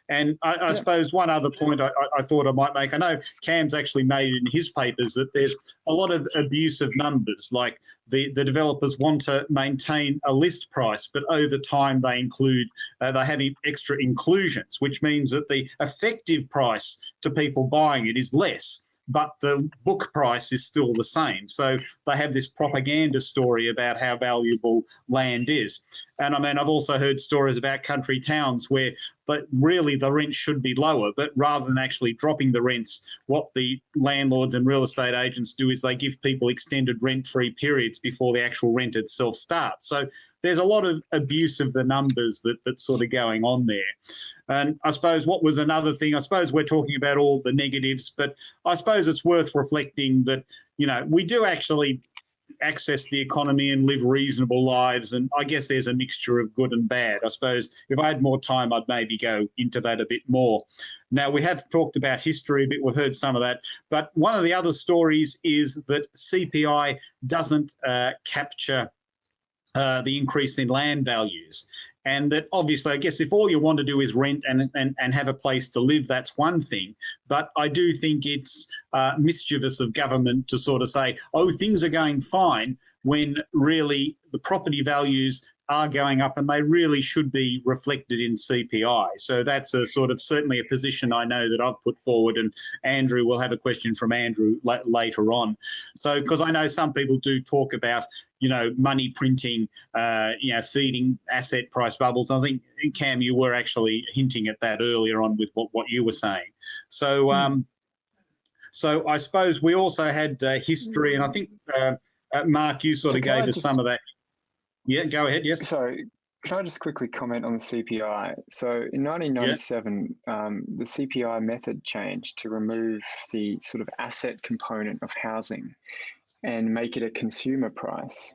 And I, I yeah. suppose one other point I, I, thought I might make, I know Cam's actually made in his papers that there's a lot of abuse of numbers, like the, the developers want to maintain a list price, but over time they include, uh, they have extra inclusions, which means that the effective price to people buying it is less but the book price is still the same. So they have this propaganda story about how valuable land is. And I mean, I've also heard stories about country towns where but really the rent should be lower, but rather than actually dropping the rents, what the landlords and real estate agents do is they give people extended rent-free periods before the actual rent itself starts. So there's a lot of abuse of the numbers that, that's sort of going on there. And I suppose what was another thing, I suppose we're talking about all the negatives, but I suppose it's worth reflecting that, you know, we do actually access the economy and live reasonable lives. And I guess there's a mixture of good and bad. I suppose if I had more time, I'd maybe go into that a bit more. Now, we have talked about history a bit, we've heard some of that, but one of the other stories is that CPI doesn't uh, capture uh, the increase in land values and that obviously i guess if all you want to do is rent and and, and have a place to live that's one thing. But i do think it's uh, mischievous of government to sort of say oh things are going fine when really the property values are going up and they really should be reflected in CPI. So that's a sort of certainly a position I know that I've put forward and Andrew will have a question from Andrew later on. So because I know some people do talk about you know, money printing, uh, you know, feeding asset price bubbles. I think, Cam, you were actually hinting at that earlier on with what, what you were saying. So, hmm. um, so I suppose we also had uh, history, and I think, uh, uh Mark, you sort so of gave us just, some of that. Yeah, go ahead, yes. So can I just quickly comment on the CPI? So in 1997, yeah. um, the CPI method changed to remove the sort of asset component of housing and make it a consumer price.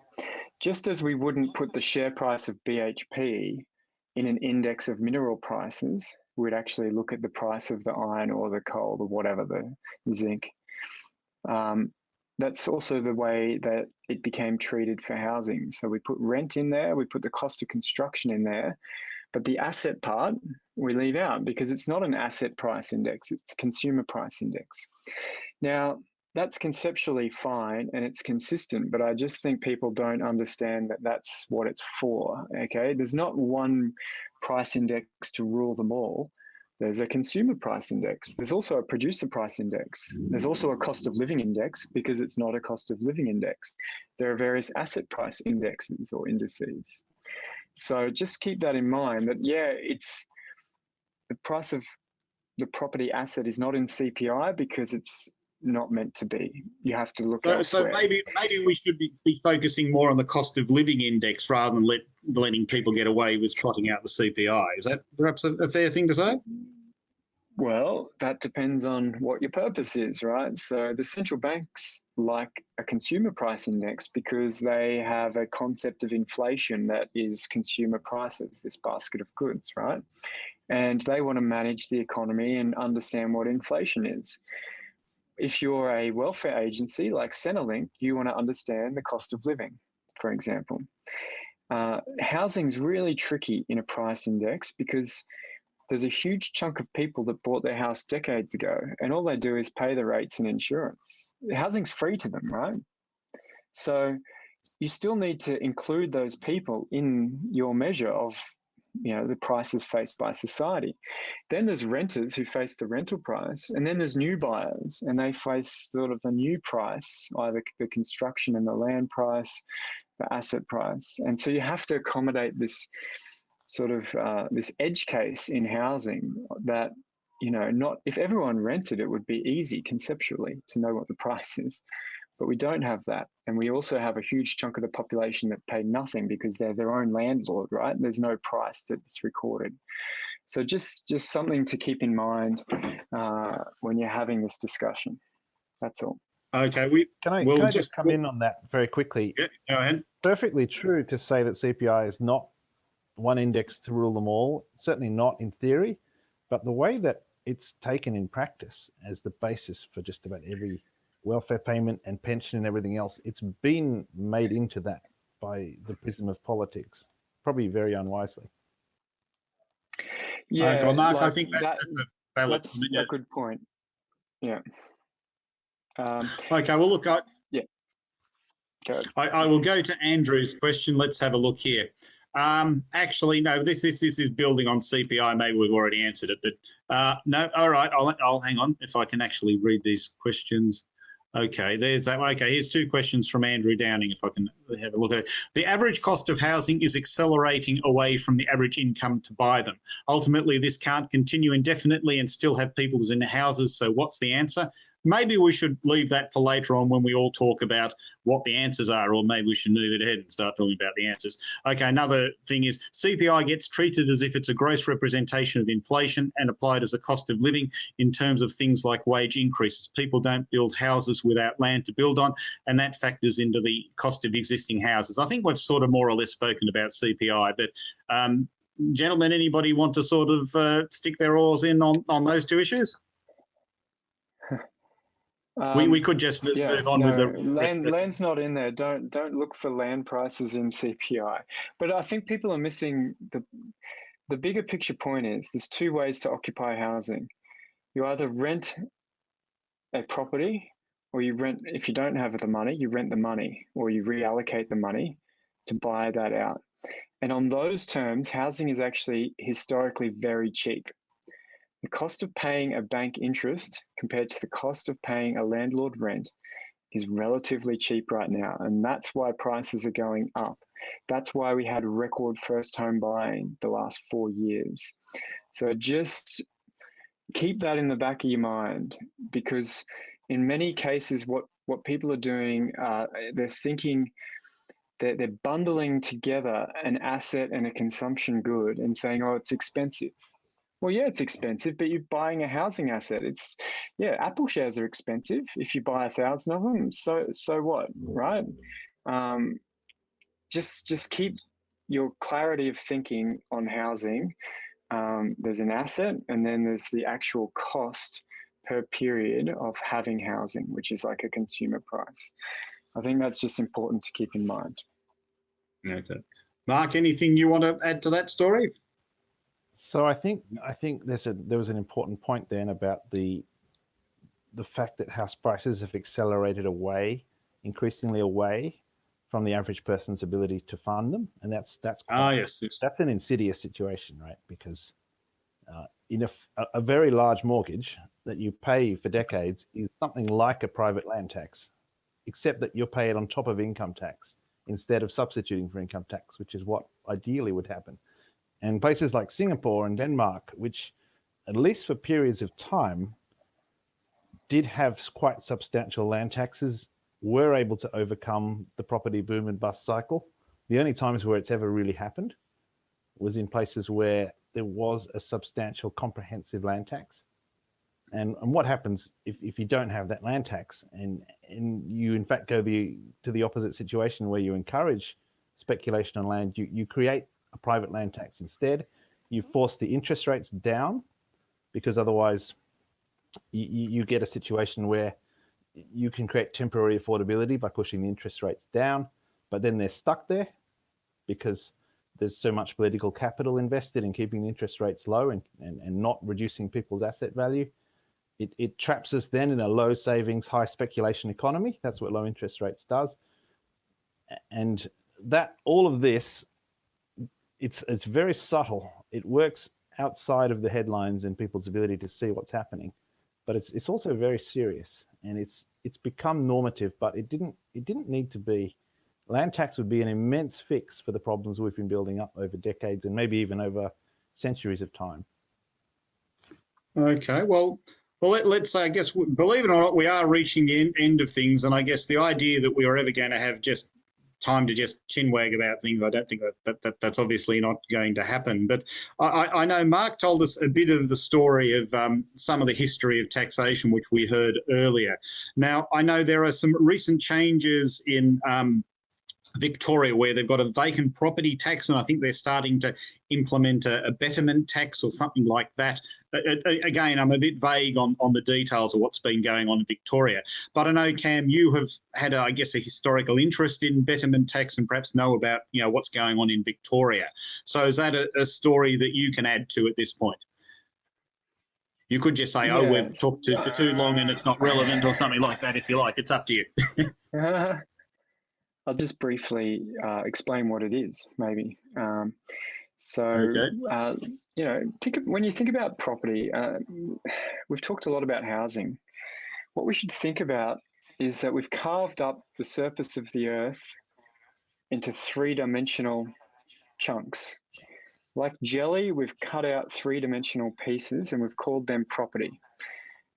Just as we wouldn't put the share price of BHP in an index of mineral prices, we'd actually look at the price of the iron or the coal or whatever, the zinc. Um, that's also the way that it became treated for housing. So we put rent in there, we put the cost of construction in there, but the asset part we leave out because it's not an asset price index, it's a consumer price index. Now, that's conceptually fine and it's consistent, but I just think people don't understand that that's what it's for. Okay, there's not one price index to rule them all. There's a consumer price index. There's also a producer price index. There's also a cost of living index because it's not a cost of living index. There are various asset price indexes or indices. So just keep that in mind that, yeah, it's the price of the property asset is not in CPI because it's not meant to be. You have to look. At so, so maybe maybe we should be, be, focusing more on the cost of living index rather than let letting people get away with trotting out the CPI. Is that perhaps a, a fair thing to say? Well, that depends on what your purpose is, right? So the central banks like a consumer price index because they have a concept of inflation that is consumer prices, this basket of goods, right? And they want to manage the economy and understand what inflation is if you're a welfare agency like Centrelink, you want to understand the cost of living, for example. Uh, Housing is really tricky in a price index because there's a huge chunk of people that bought their house decades ago, and all they do is pay the rates and insurance. Housing's free to them, right? So you still need to include those people in your measure of you know the prices faced by society then there's renters who face the rental price and then there's new buyers and they face sort of the new price either the construction and the land price asset price. And so you have to accommodate this sort of uh, this edge case in housing that you know not if everyone rented it would be easy conceptually to know what the <laughs> price is. But we don't have that. And we also have a huge chunk of the population that pay nothing because they're their own landlord right? There's no price that's recorded. So just just something to keep in mind uh, when you're having this discussion. That's all Okay, we Can I, Well, can I just- just come in on that very quickly? yeah, go ahead. Perfectly true to say that CPI is not one index to rule them all, certainly not in theory, but the way that it's taken in practice as the basis for just about every welfare payment and pension and everything else, it's been made into that by the prism of politics, probably very unwisely. yeah okay, well, Mark, I think that, that- that's a valid. that's a good point yeah um, Okay, well, look, I, go. I, I will go to Andrew's question. Let's have a look here. Um, actually, no, this, this this is building on CPI. Maybe we've already answered it, but uh, no. All right, I'll I'll hang on if I can actually read these questions. Okay, there's that. Okay, here's two questions from Andrew Downing. If I can have a look at it. The average cost of housing is accelerating away from the average income to buy them. Ultimately, this can't continue indefinitely and still have people in the houses. So, what's the answer? Maybe we should leave that for later on when we all talk about what the answers are, or maybe we should move it ahead and start talking about the answers. Okay, another thing is CPI gets treated as if it's a gross representation of inflation and applied as a cost of living in terms of things like wage increases. People don't build houses without land to build on, and that factors into the cost of existing houses. I think we've sort of more or less spoken about CPI, but um, gentlemen, anybody want to sort of uh, stick their oars in on, on those two issues? We, Um, we could just move, yeah, move on no, with the land. Land's not in there. Don't don't look for land prices in CPI. But I think people are missing the the bigger picture point is there's two ways to occupy housing. You either rent a property, or you rent. If you don't have the money, you rent the money, or you reallocate the money to buy that out. And on those terms, housing is actually historically very cheap. The cost of paying a bank interest compared to the cost of paying a landlord rent is relatively cheap right now. And that's why prices are going up. That's why we had record first home buying the last four years. So just keep that in the back of your mind because in many cases, what, what people are doing, uh, they're thinking they're, they're bundling together an asset and a consumption good and saying, oh, it's expensive. Well, yeah, it's expensive, but you're buying a housing asset. It's yeah, Apple shares are expensive if you buy a thousand of them. So so what, right? Um, just just keep your clarity of thinking on housing. Um, there's an asset, and then there's the actual cost per period of having housing, which is like a consumer price. I think that's just important to keep in mind. Okay. Mark, anything you want to add to that story? So I think I think there's a there was an important point then about the the fact that house prices have accelerated away, increasingly away from the average person's ability to fund them, and that's that's Ah, yes. yes. that's an insidious situation, right? Because uh, in a, a- a very large mortgage that you pay for decades is something like a private land tax, except that you pay it on top of income tax instead of substituting for income tax, which is what ideally would happen. And places like Singapore and Denmark, which at least for periods of time did have quite substantial land taxes, were able to overcome the property boom and bust cycle. The only times where it's ever really happened was in places where there was a substantial comprehensive land tax. And, and what happens if, if you don't have that land tax and, and you in fact go the, to the opposite situation where you encourage speculation on land, you, you create a private land tax instead. You force the interest rates down because otherwise you, you get a situation where you can create temporary affordability by pushing the interest rates down, but then they're stuck there because there's so much political capital invested in keeping the interest rates low and, and, and not reducing people's asset value. It, it traps us then in a low savings, high speculation economy. That's what low interest rates does. And that all of this, it's it's very subtle. It works outside of the headlines and people's ability to see what's happening, but it's it's also very serious and it's it's become normative. But it didn't it didn't need to be land tax would be an immense fix for the problems we've been building up over decades and maybe even over centuries of time. Okay, well, well, let, us say, I guess, believe it or not, we are reaching the end, end of things, and I guess the idea that we are ever going to have just time to just chinwag about things. I don't think that, that, that that's obviously not going to happen. But I, I, know Mark told us a bit of the story of um, some of the history of taxation, which we heard earlier. Now, I know there are some recent changes in um, Victoria, where they've got a vacant property tax, and I think they're starting to implement a, a betterment tax or something like that. again, I'm a bit vague on, on the details of what's been going on in Victoria. But I know, Cam, you have had, a, I guess, a historical interest in betterment tax and perhaps know about, you know, what's going on in Victoria. So is that a, a story that you can add to at this point? You could just say, oh, we've talked to for too long and it's not relevant or something like that if you like. It's up to you. uh, <laughs> I'll just briefly uh, explain what it is, maybe. Um, so, okay. uh, you know, think of, when you think about property, uh, we've talked a lot about housing. What we should think about is that we've carved up the surface of the earth into three dimensional chunks. Like jelly, we've cut out three dimensional pieces and we've called them property.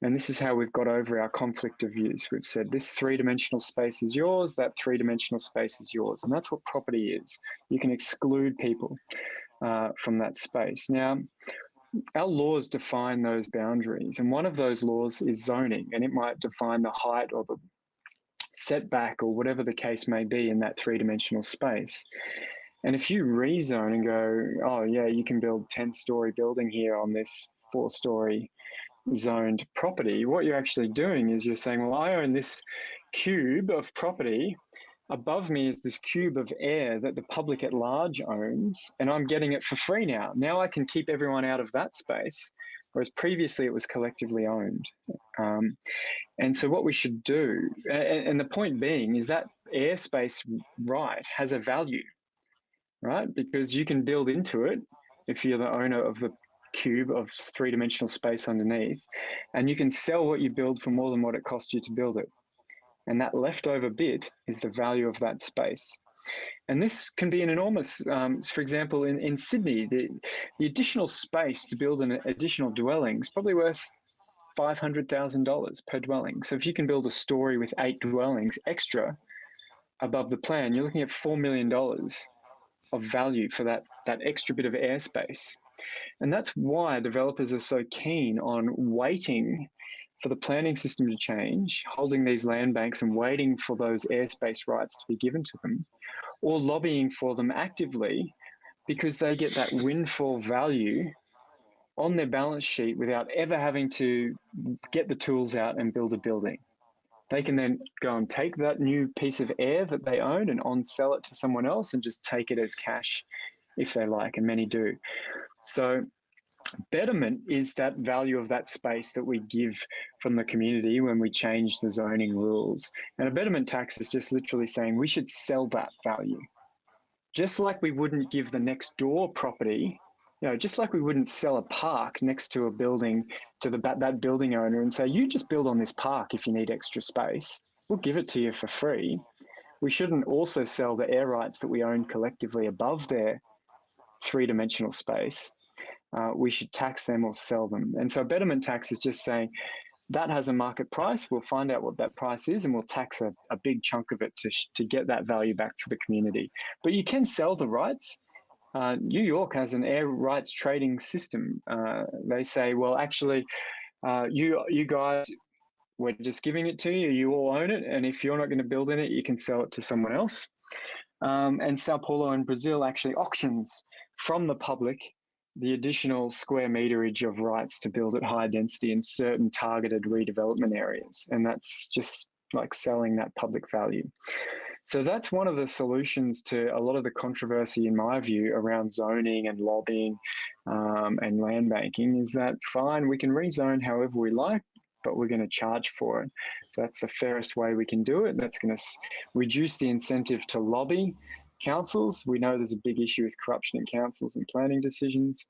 And this is how we've got over our conflict of views. We've said this three dimensional space is yours, that three dimensional space is yours. And that's what property is. You can exclude people uh, from that space. Now, our laws define those boundaries. And one of those laws is zoning, and it might define the height or the setback or whatever the case may be in that three dimensional space. And if you rezone and go, oh, yeah, you can build 10 story building here on this four story zoned property, what you're actually doing is you're saying, well, I own this cube of property. Above me is this cube of air that the public at large owns, and I'm getting it for free now. Now I can keep everyone out of that space, whereas previously it was collectively owned. Um, and so, what we should do, and, and the point being, is that airspace right has a value, right? Because you can build into it if you're the owner of the cube of three dimensional space underneath, and you can sell what you build for more than what it costs you to build it. And that leftover bit is the value of that space. And this can be an enormous, um, for example, in, in Sydney, the, the additional space to build an additional dwelling is probably worth $500,000 per dwelling. So if you can build a story with eight dwellings extra above the plan, you're looking at $4 million of value for that, that extra bit of airspace. And that's why developers are so keen on waiting for the planning system to change, holding these land banks and waiting for those airspace rights to be given to them, or lobbying for them actively because they get that windfall value on their balance sheet without ever having to get the tools out and build a building. They can then go and take that new piece of air that they own and on sell it to someone else and just take it as cash if they like, and many do. So betterment is that value of that space that we give from the community when we change the zoning rules. And a betterment tax is just literally saying we should sell that value. Just like we wouldn't give the next door property, you know, just like we wouldn't sell a park next to a building to the that building owner and say, you just build on this park if you need extra space. We'll give it to you for free. We shouldn't also sell the air rights that we own collectively above there three dimensional space, uh, we should tax them or sell them. And so a betterment tax is just saying that has a market price. We'll find out what that price is and we'll tax a, a big chunk of it to, to get that value back for the community. But you can sell the rights. Uh, New York has an air rights trading system. Uh, they say, well, actually, uh, you you guys, we're just giving it to you. You all own it, and if you're not going to build in it, you can sell it to someone else. Um, and Sao Paulo in Brazil actually auctions from the public the additional square meterage of rights to build at high density in certain targeted redevelopment areas. And that's just like selling that public value. So that's one of the solutions to a lot of the controversy, in my view, around zoning and lobbying um, and land banking is that fine, we can rezone however we like, but we're going to charge for it. So that's the fairest way we can do it. That's going to reduce the incentive to lobby councils. We know there's a big issue with corruption in councils and planning decisions.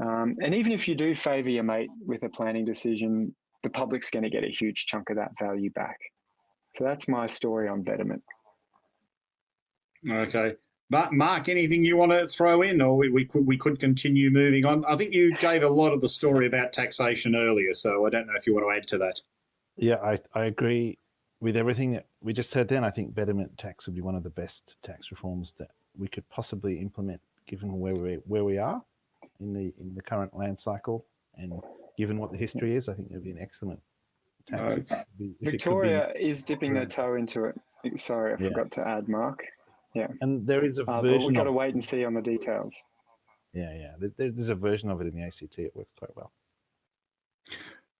Um, and even if you do favour your mate with a planning decision, the public's going to get a huge chunk of that value back. So that's my story on betterment. Okay. But Mark, anything you want to throw in, or we, we could we could continue moving on? I think you gave a lot of the story about taxation earlier, so I don't know if you want to add to that. Yeah, I, I agree with everything that we just said then. I think betterment tax would be one of the best tax reforms that we could possibly implement, given where we where we are in the in the current land cycle, and given what the history is, I think it would be an excellent tax. Uh, Victoria is dipping their toe into it. Sorry, I Yeah. forgot to add, Mark. Yeah, and there is a Uh, but version. we've got to wait and see on the details. yeah, yeah. there- There's a version of it in the ACT. It works quite well.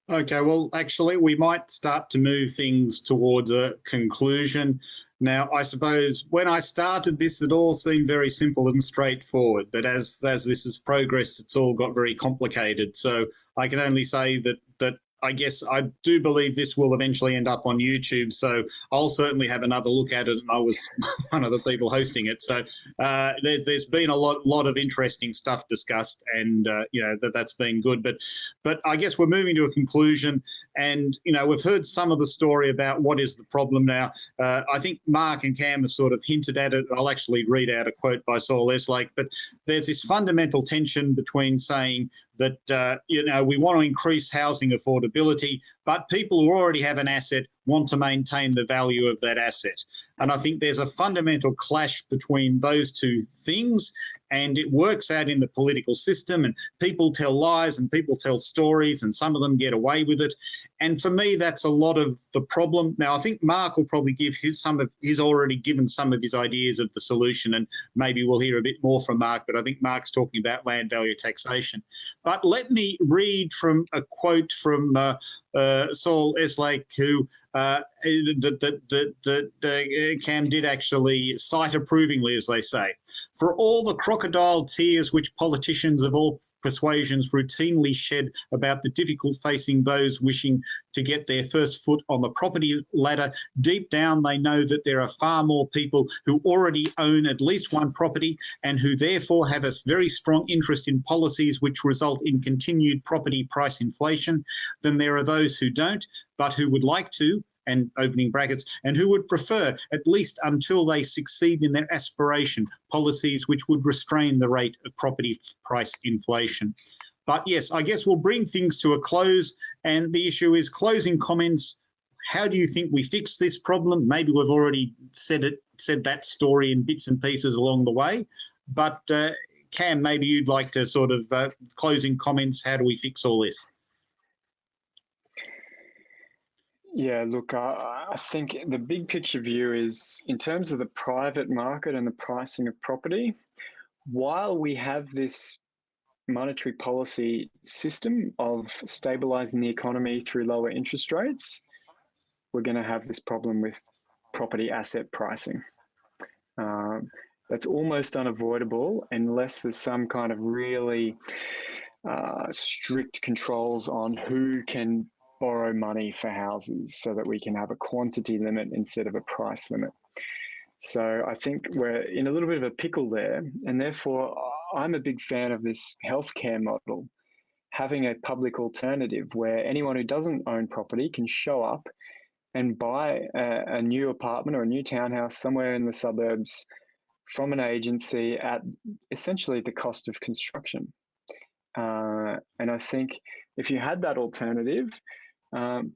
Okay, well, actually, we might start to move things towards a conclusion. Now, I suppose when I started this, it all seemed very simple and straightforward, but as as this has progressed, it's all got very complicated. So I can only say that I guess I do believe this will eventually end up on YouTube. So I'll certainly have another look at it, and I was <laughs> one of the people hosting it. So uh, there's there's been a lot lot of interesting stuff discussed, and uh, you know that that's been good. But but I guess we're moving to a conclusion, and you know we've heard some of the story about what is the problem now. Uh, I think Mark and Cam have sort of hinted at it. I'll actually read out a quote by Saul Eslake, but there's this fundamental tension between saying that uh, you know we want to increase housing affordability, but people who already have an asset want to maintain the value of that asset. And I think there's a fundamental clash between those two things, and it works out in the political system. And people tell lies and people tell stories, and some of them get away with it. And for me, that's a lot of the problem. Now, I think Mark will probably give his some of he's already given some of his ideas of the solution, and maybe we'll hear a bit more from Mark. But I think Mark's talking about land value taxation. But let me read from a quote from uh, uh, Saul Eslake, who uh, that that that uh, Cam did actually cite approvingly, as they say, for all the crocodile tears which politicians of all persuasions routinely shed about the difficult facing those wishing to get their first foot on the property ladder, deep down they know that there are far more people who already own at least one property and who therefore have a very strong interest in policies which result in continued property price inflation than there are those who don't, but who would like to, and opening brackets, and who would prefer, at least until they succeed in their aspiration, policies which would restrain the rate of property price inflation. But yes, I guess we'll bring things to a close. And the issue is closing comments. How do you think we fix this problem? Maybe we've already said it, said that story in bits and pieces along the way. But uh, Cam, maybe you'd like to sort of uh, closing comments. How do we fix all this? Yeah, look, I, I think the big picture view is in terms of the private market and the pricing of property, while we have this monetary policy system of stabilizing the economy through lower interest rates, we're going to have this problem with property asset pricing. Um, that's almost unavoidable unless there's some kind of really uh, strict controls on who can borrow money for houses so that we can have a quantity limit instead of a price limit. So I think we're in a little bit of a pickle there, and therefore I'm a big fan of this healthcare model, having a public alternative where anyone who doesn't own property can show up and buy a, a new apartment or a new townhouse somewhere in the suburbs from an agency at essentially the cost of construction. Uh, and I think if you had that alternative, um,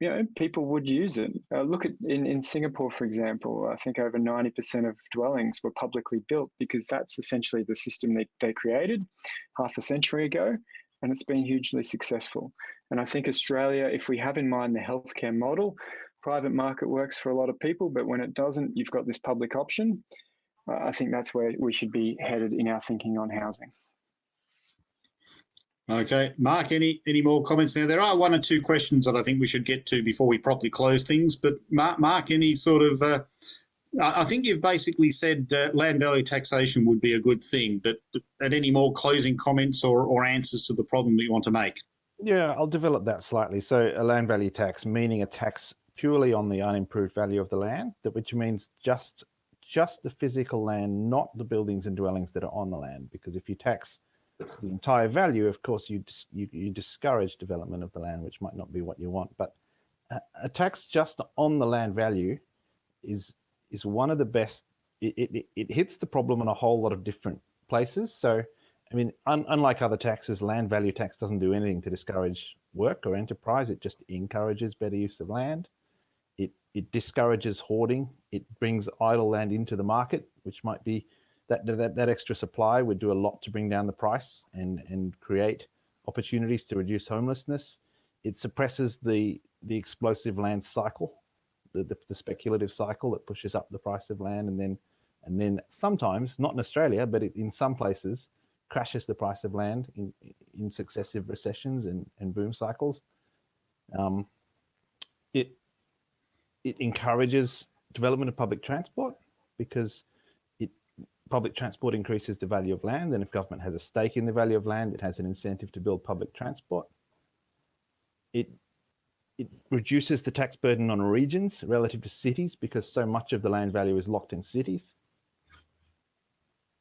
you know, people would use it. Uh, look at in, in Singapore, for example, I think over 90% of dwellings were publicly built because that's essentially the system that they created half a century ago, and it's been hugely successful. And I think Australia, if we have in mind the healthcare model, private market works for a lot of people, but when it doesn't, you've got this public option. Uh, I think that's where we should be headed in our thinking on housing. Okay, Mark, any any more comments there? There are one or two questions that I think we should get to before we properly close things. But Mark, Mark any sort of, uh, I think you've basically said uh, land value taxation would be a good thing. But, but any more closing comments or, or answers to the problem that you want to make? Yeah, I'll develop that slightly. So a land value tax, meaning a tax purely on the unimproved value of the land, that which means just just the physical land, not the buildings and dwellings that are on the land. Because if you tax the entire value, of course, you, you you discourage development of the land, which might not be what you want. But a, a tax just on the land value is is one of the best it, it, it hits the problem in a whole lot of different places. So, I mean, un, unlike other taxes, land value tax doesn't do anything to discourage work or enterprise. It just encourages better use of land. It, it discourages hoarding. It brings idle land into the market, which might be that, that, that extra supply would do a lot to bring down the price and, and create opportunities to reduce homelessness. It suppresses the, the explosive land cycle, the, the, the speculative cycle that pushes up the price of land and then and then sometimes, not in Australia, but in some places, crashes the price of land in, in successive recessions and, and boom cycles. Um, it, it encourages development of public transport because public transport increases the value of land. And if government has a stake in the value of land, it has an incentive to build public transport. It, it reduces the tax burden on regions relative to cities because so much of the land value is locked in cities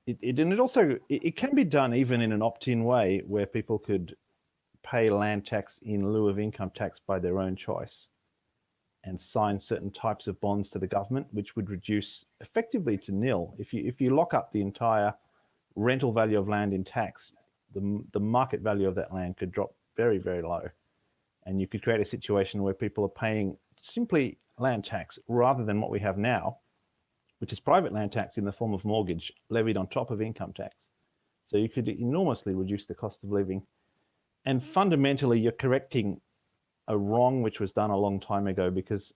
it, it and it also it, it can be done even in an opt-in way where people could pay land tax in lieu of income tax by their own choice and sign certain types of bonds to the government, which would reduce effectively to nil. If you if you lock up the entire rental value of land in tax, the the market value of that land could drop very very low, and you could create a situation where people are paying simply land tax rather than what we have now, which is private land tax in the form of mortgage levied on top of income tax. So you could enormously reduce the cost of living. And fundamentally, you're correcting a wrong which was done a long time ago because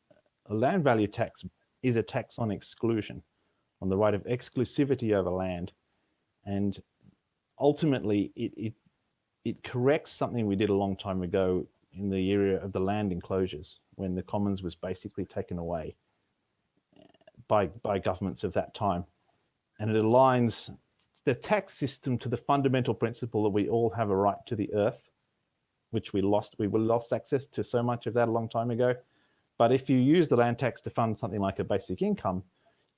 a land value tax is a tax on exclusion, on the right of exclusivity over land. And ultimately, it, it, it corrects something we did a long time ago in the area of the land enclosures when the commons was basically taken away by, by governments of that time. And it aligns the tax system to the fundamental principle that we all have a right to the earth, which we lost. We lost access to so much of that a long time ago. But if you use the land tax to fund something like a basic income,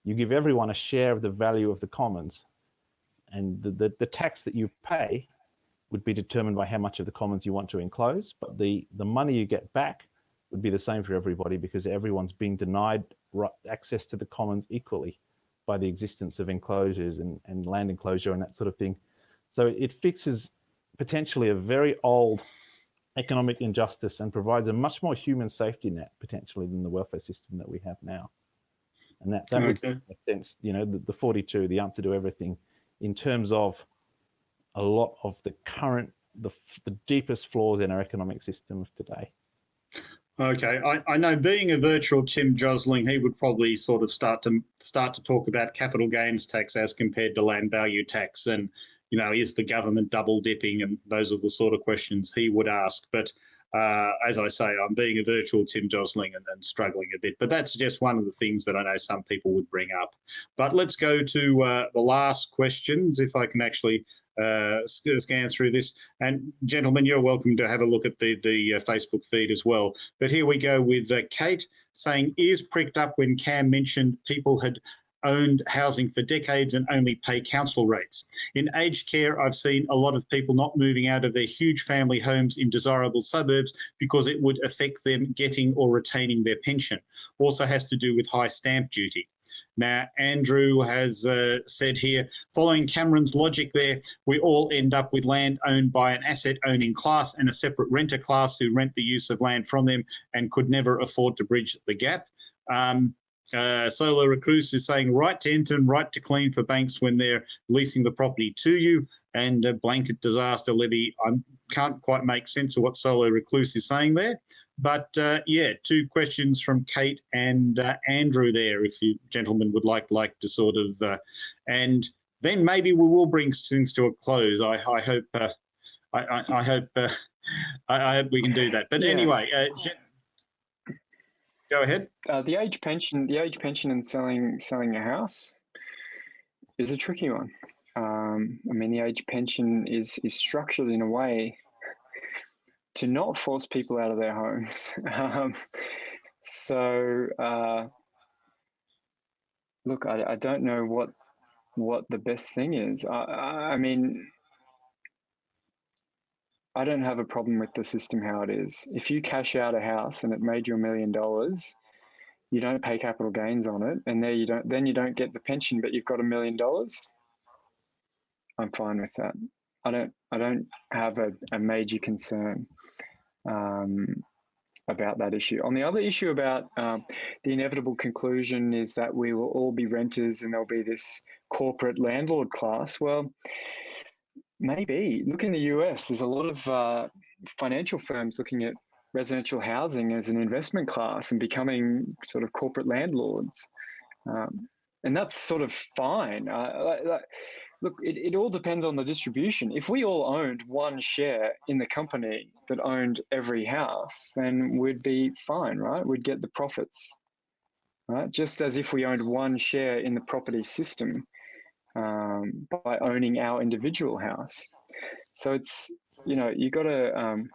you give everyone a share of the value of the commons. And the, the, the tax that you pay would be determined by how much of the commons you want to enclose. But the, the money you get back would be the same for everybody because everyone's being denied access to the commons equally by the existence of enclosures and, and land enclosure and that sort of thing. So it fixes potentially a very old economic injustice and provides a much more human safety net potentially than the welfare system that we have now. And that, that okay. would make sense, you know, the, the 42, the answer to everything in terms of a lot of the current, the, the deepest flaws in our economic system of today. Okay, I, I know being a virtual Tim Josling, he would probably sort of start to start to talk about capital gains tax as compared to land value tax, and you know, is the government double dipping, and those are the sort of questions he would ask. But uh, as I say, I'm being a virtual Tim Josling and, and, struggling a bit, but that's just one of the things that I know some people would bring up. But let's go to uh, the last questions, if I can actually uh, scan through this. And gentlemen, you're welcome to have a look at the, the uh, Facebook feed as well. But here we go with uh, Kate saying, ears pricked up when Cam mentioned people had owned housing for decades and only pay council rates. In aged care, I've seen a lot of people not moving out of their huge family homes in desirable suburbs because it would affect them getting or retaining their pension. Also has to do with high stamp duty. Now, Andrew has uh, said here, following Cameron's logic there, we all end up with land owned by an asset owning class and a separate renter class who rent the use of land from them and could never afford to bridge the gap. Um, uh, Solo Recluse is saying right to enter and right to clean for banks when they're leasing the property to you and a blanket disaster levy. I can't quite make sense of what Solo Recluse is saying there. But uh, yeah, two questions from Kate and uh, Andrew there, if you gentlemen would like like to sort of, uh, and then maybe we will bring things to a close. I, I hope, uh, I, I, I, hope, uh, <laughs> I, I, hope we can do that. But yeah. anyway, Go ahead. Uh, the age pension, the age pension, and selling selling a house is a tricky one. Um, I mean, the age pension is is structured in a way to not force people out of their homes. <laughs> um, so, uh, look, I, I don't know what what the best thing is. I, I mean, I don't have a problem with the system how it is. If you cash out a house and it made you a million dollars, you don't pay capital gains on it, and there you don't. Then you don't get the pension, but you've got a million dollars. I'm fine with that. I don't. I don't have a, a major concern um, about that issue. On the other issue about um, the inevitable conclusion is that we will all be renters and there'll be this corporate landlord class. Well, maybe. Look in the US. There's a lot of uh, financial firms looking at residential housing as an investment class and becoming sort of corporate landlords. Um, and that's sort of fine. Uh, like, look, it, it all depends on the distribution. If we all owned one share in the company that owned every house, then we'd be fine, right? We'd get the profits, right? Just as if we owned one share in the property system um, by owning our individual house. So it's, you know, you got to, um,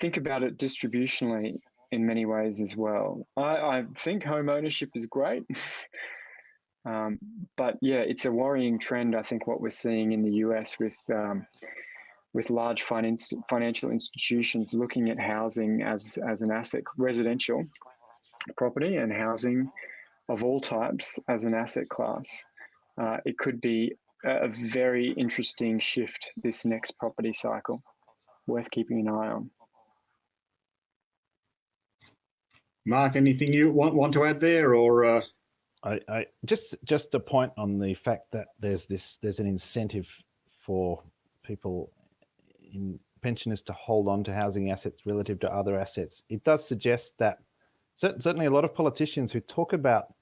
think about it distributionally in many ways as well. I, I think home ownership is great. <laughs> um, but yeah, it's a worrying trend. I think what we're seeing in the US with um, with large finance, financial institutions looking at housing as as an asset, residential property and housing of all types as an asset class. Uh, it could be a very interesting shift this next property cycle, worth keeping an eye on. Mark, anything you want want to add there, or uh... I, I just just a point on the fact that there's this there's an incentive for people in pensioners to hold on to housing assets relative to other assets. It does suggest that certainly a lot of politicians who talk about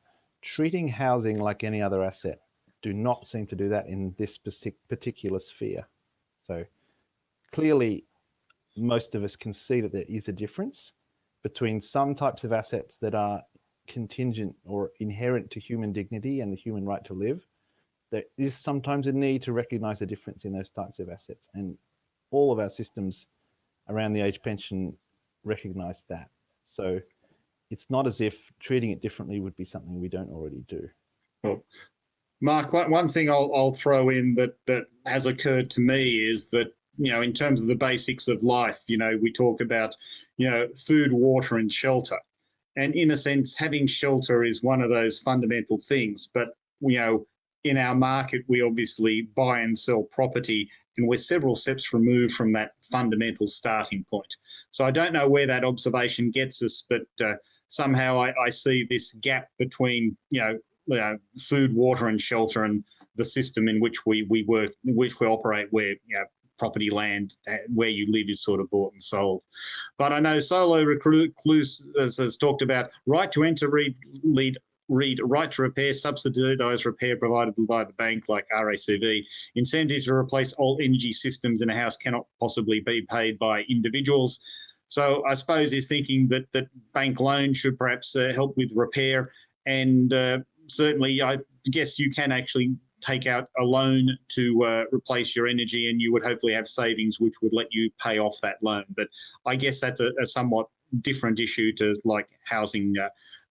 treating housing like any other asset do not seem to do that in this particular sphere. So clearly, most of us can see that there is a difference between some types of assets that are contingent or inherent to human dignity and the human right to live, there is sometimes a need to recognize the difference in those types of assets. And all of our systems around the age pension recognize that. So it's not as if treating it differently would be something we don't already do. Well, Mark, one thing I'll, I'll throw in that, that has occurred to me is that, you know, in terms of the basics of life, you know, we talk about you know, food, water, and shelter. And in a sense, having shelter is one of those fundamental things. But, you know, in our market, we obviously buy and sell property, and we're several steps removed from that fundamental starting point. So I don't know where that observation gets us, but uh, somehow I, I, see this gap between, you know, food, water, and shelter, and the system in which we we work, which we operate, where you know, property land uh, where you live is sort of bought and sold. But I know Solo Recluse has talked about right to enter, read, lead, read right to repair, subsidised repair provided by the bank like RACV. Incentives to replace old energy systems in a house cannot possibly be paid by individuals. So I suppose he's thinking that that bank loan should perhaps uh, help with repair, and uh, certainly I guess you can actually take out a loan to uh, replace your energy and you would hopefully have savings which would let you pay off that loan. But I guess that's a, a somewhat different issue to like housing uh,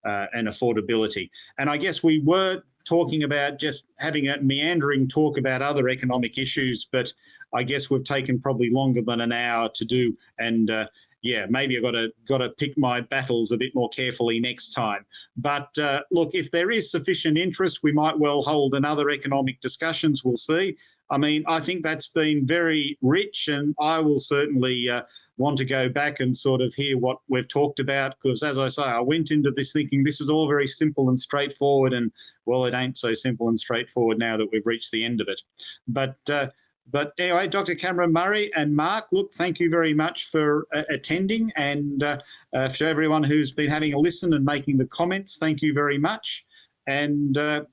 uh, and affordability. And I guess we were talking about just having a meandering talk about other economic issues, but I guess we've taken probably longer than an hour to do. And uh, yeah, maybe I've got to got to pick my battles a bit more carefully next time. But uh, look, if there is sufficient interest, we might well hold another economic discussions. We'll see. I mean, I think that's been very rich, and I will certainly uh, want to go back and sort of hear what we've talked about. Because as I say, I went into this thinking this is all very simple and straightforward, and well, it ain't so simple and straightforward now that we've reached the end of it. But uh, but anyway, Dr. Cameron Murray and Mark, look, thank you very much for uh, attending. And uh, uh, for everyone who's been having a listen and making the comments, thank you very much. And uh,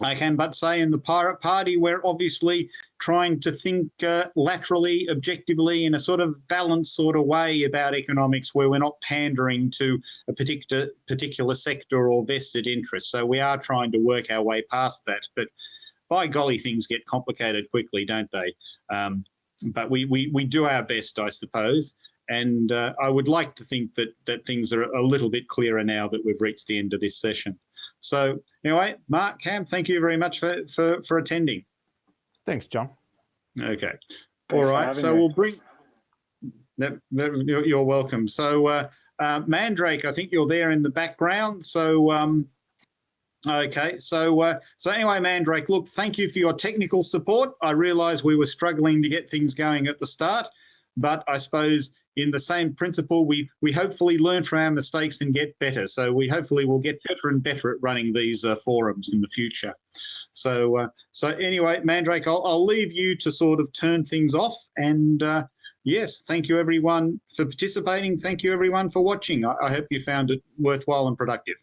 I can but say in the Pirate Party, we're obviously trying to think uh, laterally, objectively, in a sort of balanced sort of way about economics where we're not pandering to a particular, particular sector or vested interest. So we are trying to work our way past that. But by golly, things get complicated quickly, don't they? Um, but we, we, we do our best, I suppose. And uh, I would like to think that, that things are a little bit clearer now that we've reached the end of this session. So anyway, Mark, Cam, thank you very much for, for, for attending. Thanks, John. Okay. Thanks All right. So me. we'll bring, that, that, you're welcome. So uh, Uh, Mandrake, I think you're there in the background. So, um, okay. So, uh, so anyway, Mandrake, look, thank you for your technical support. I realise we were struggling to get things going at the start, but I suppose in the same principle, we we hopefully learn from our mistakes and get better. So we hopefully will get better and better at running these uh, forums in the future. So, uh, so anyway, Mandrake, I'll, I'll leave you to sort of turn things off. And uh, yes, thank you everyone for participating. Thank you everyone for watching. I, I hope you found it worthwhile and productive.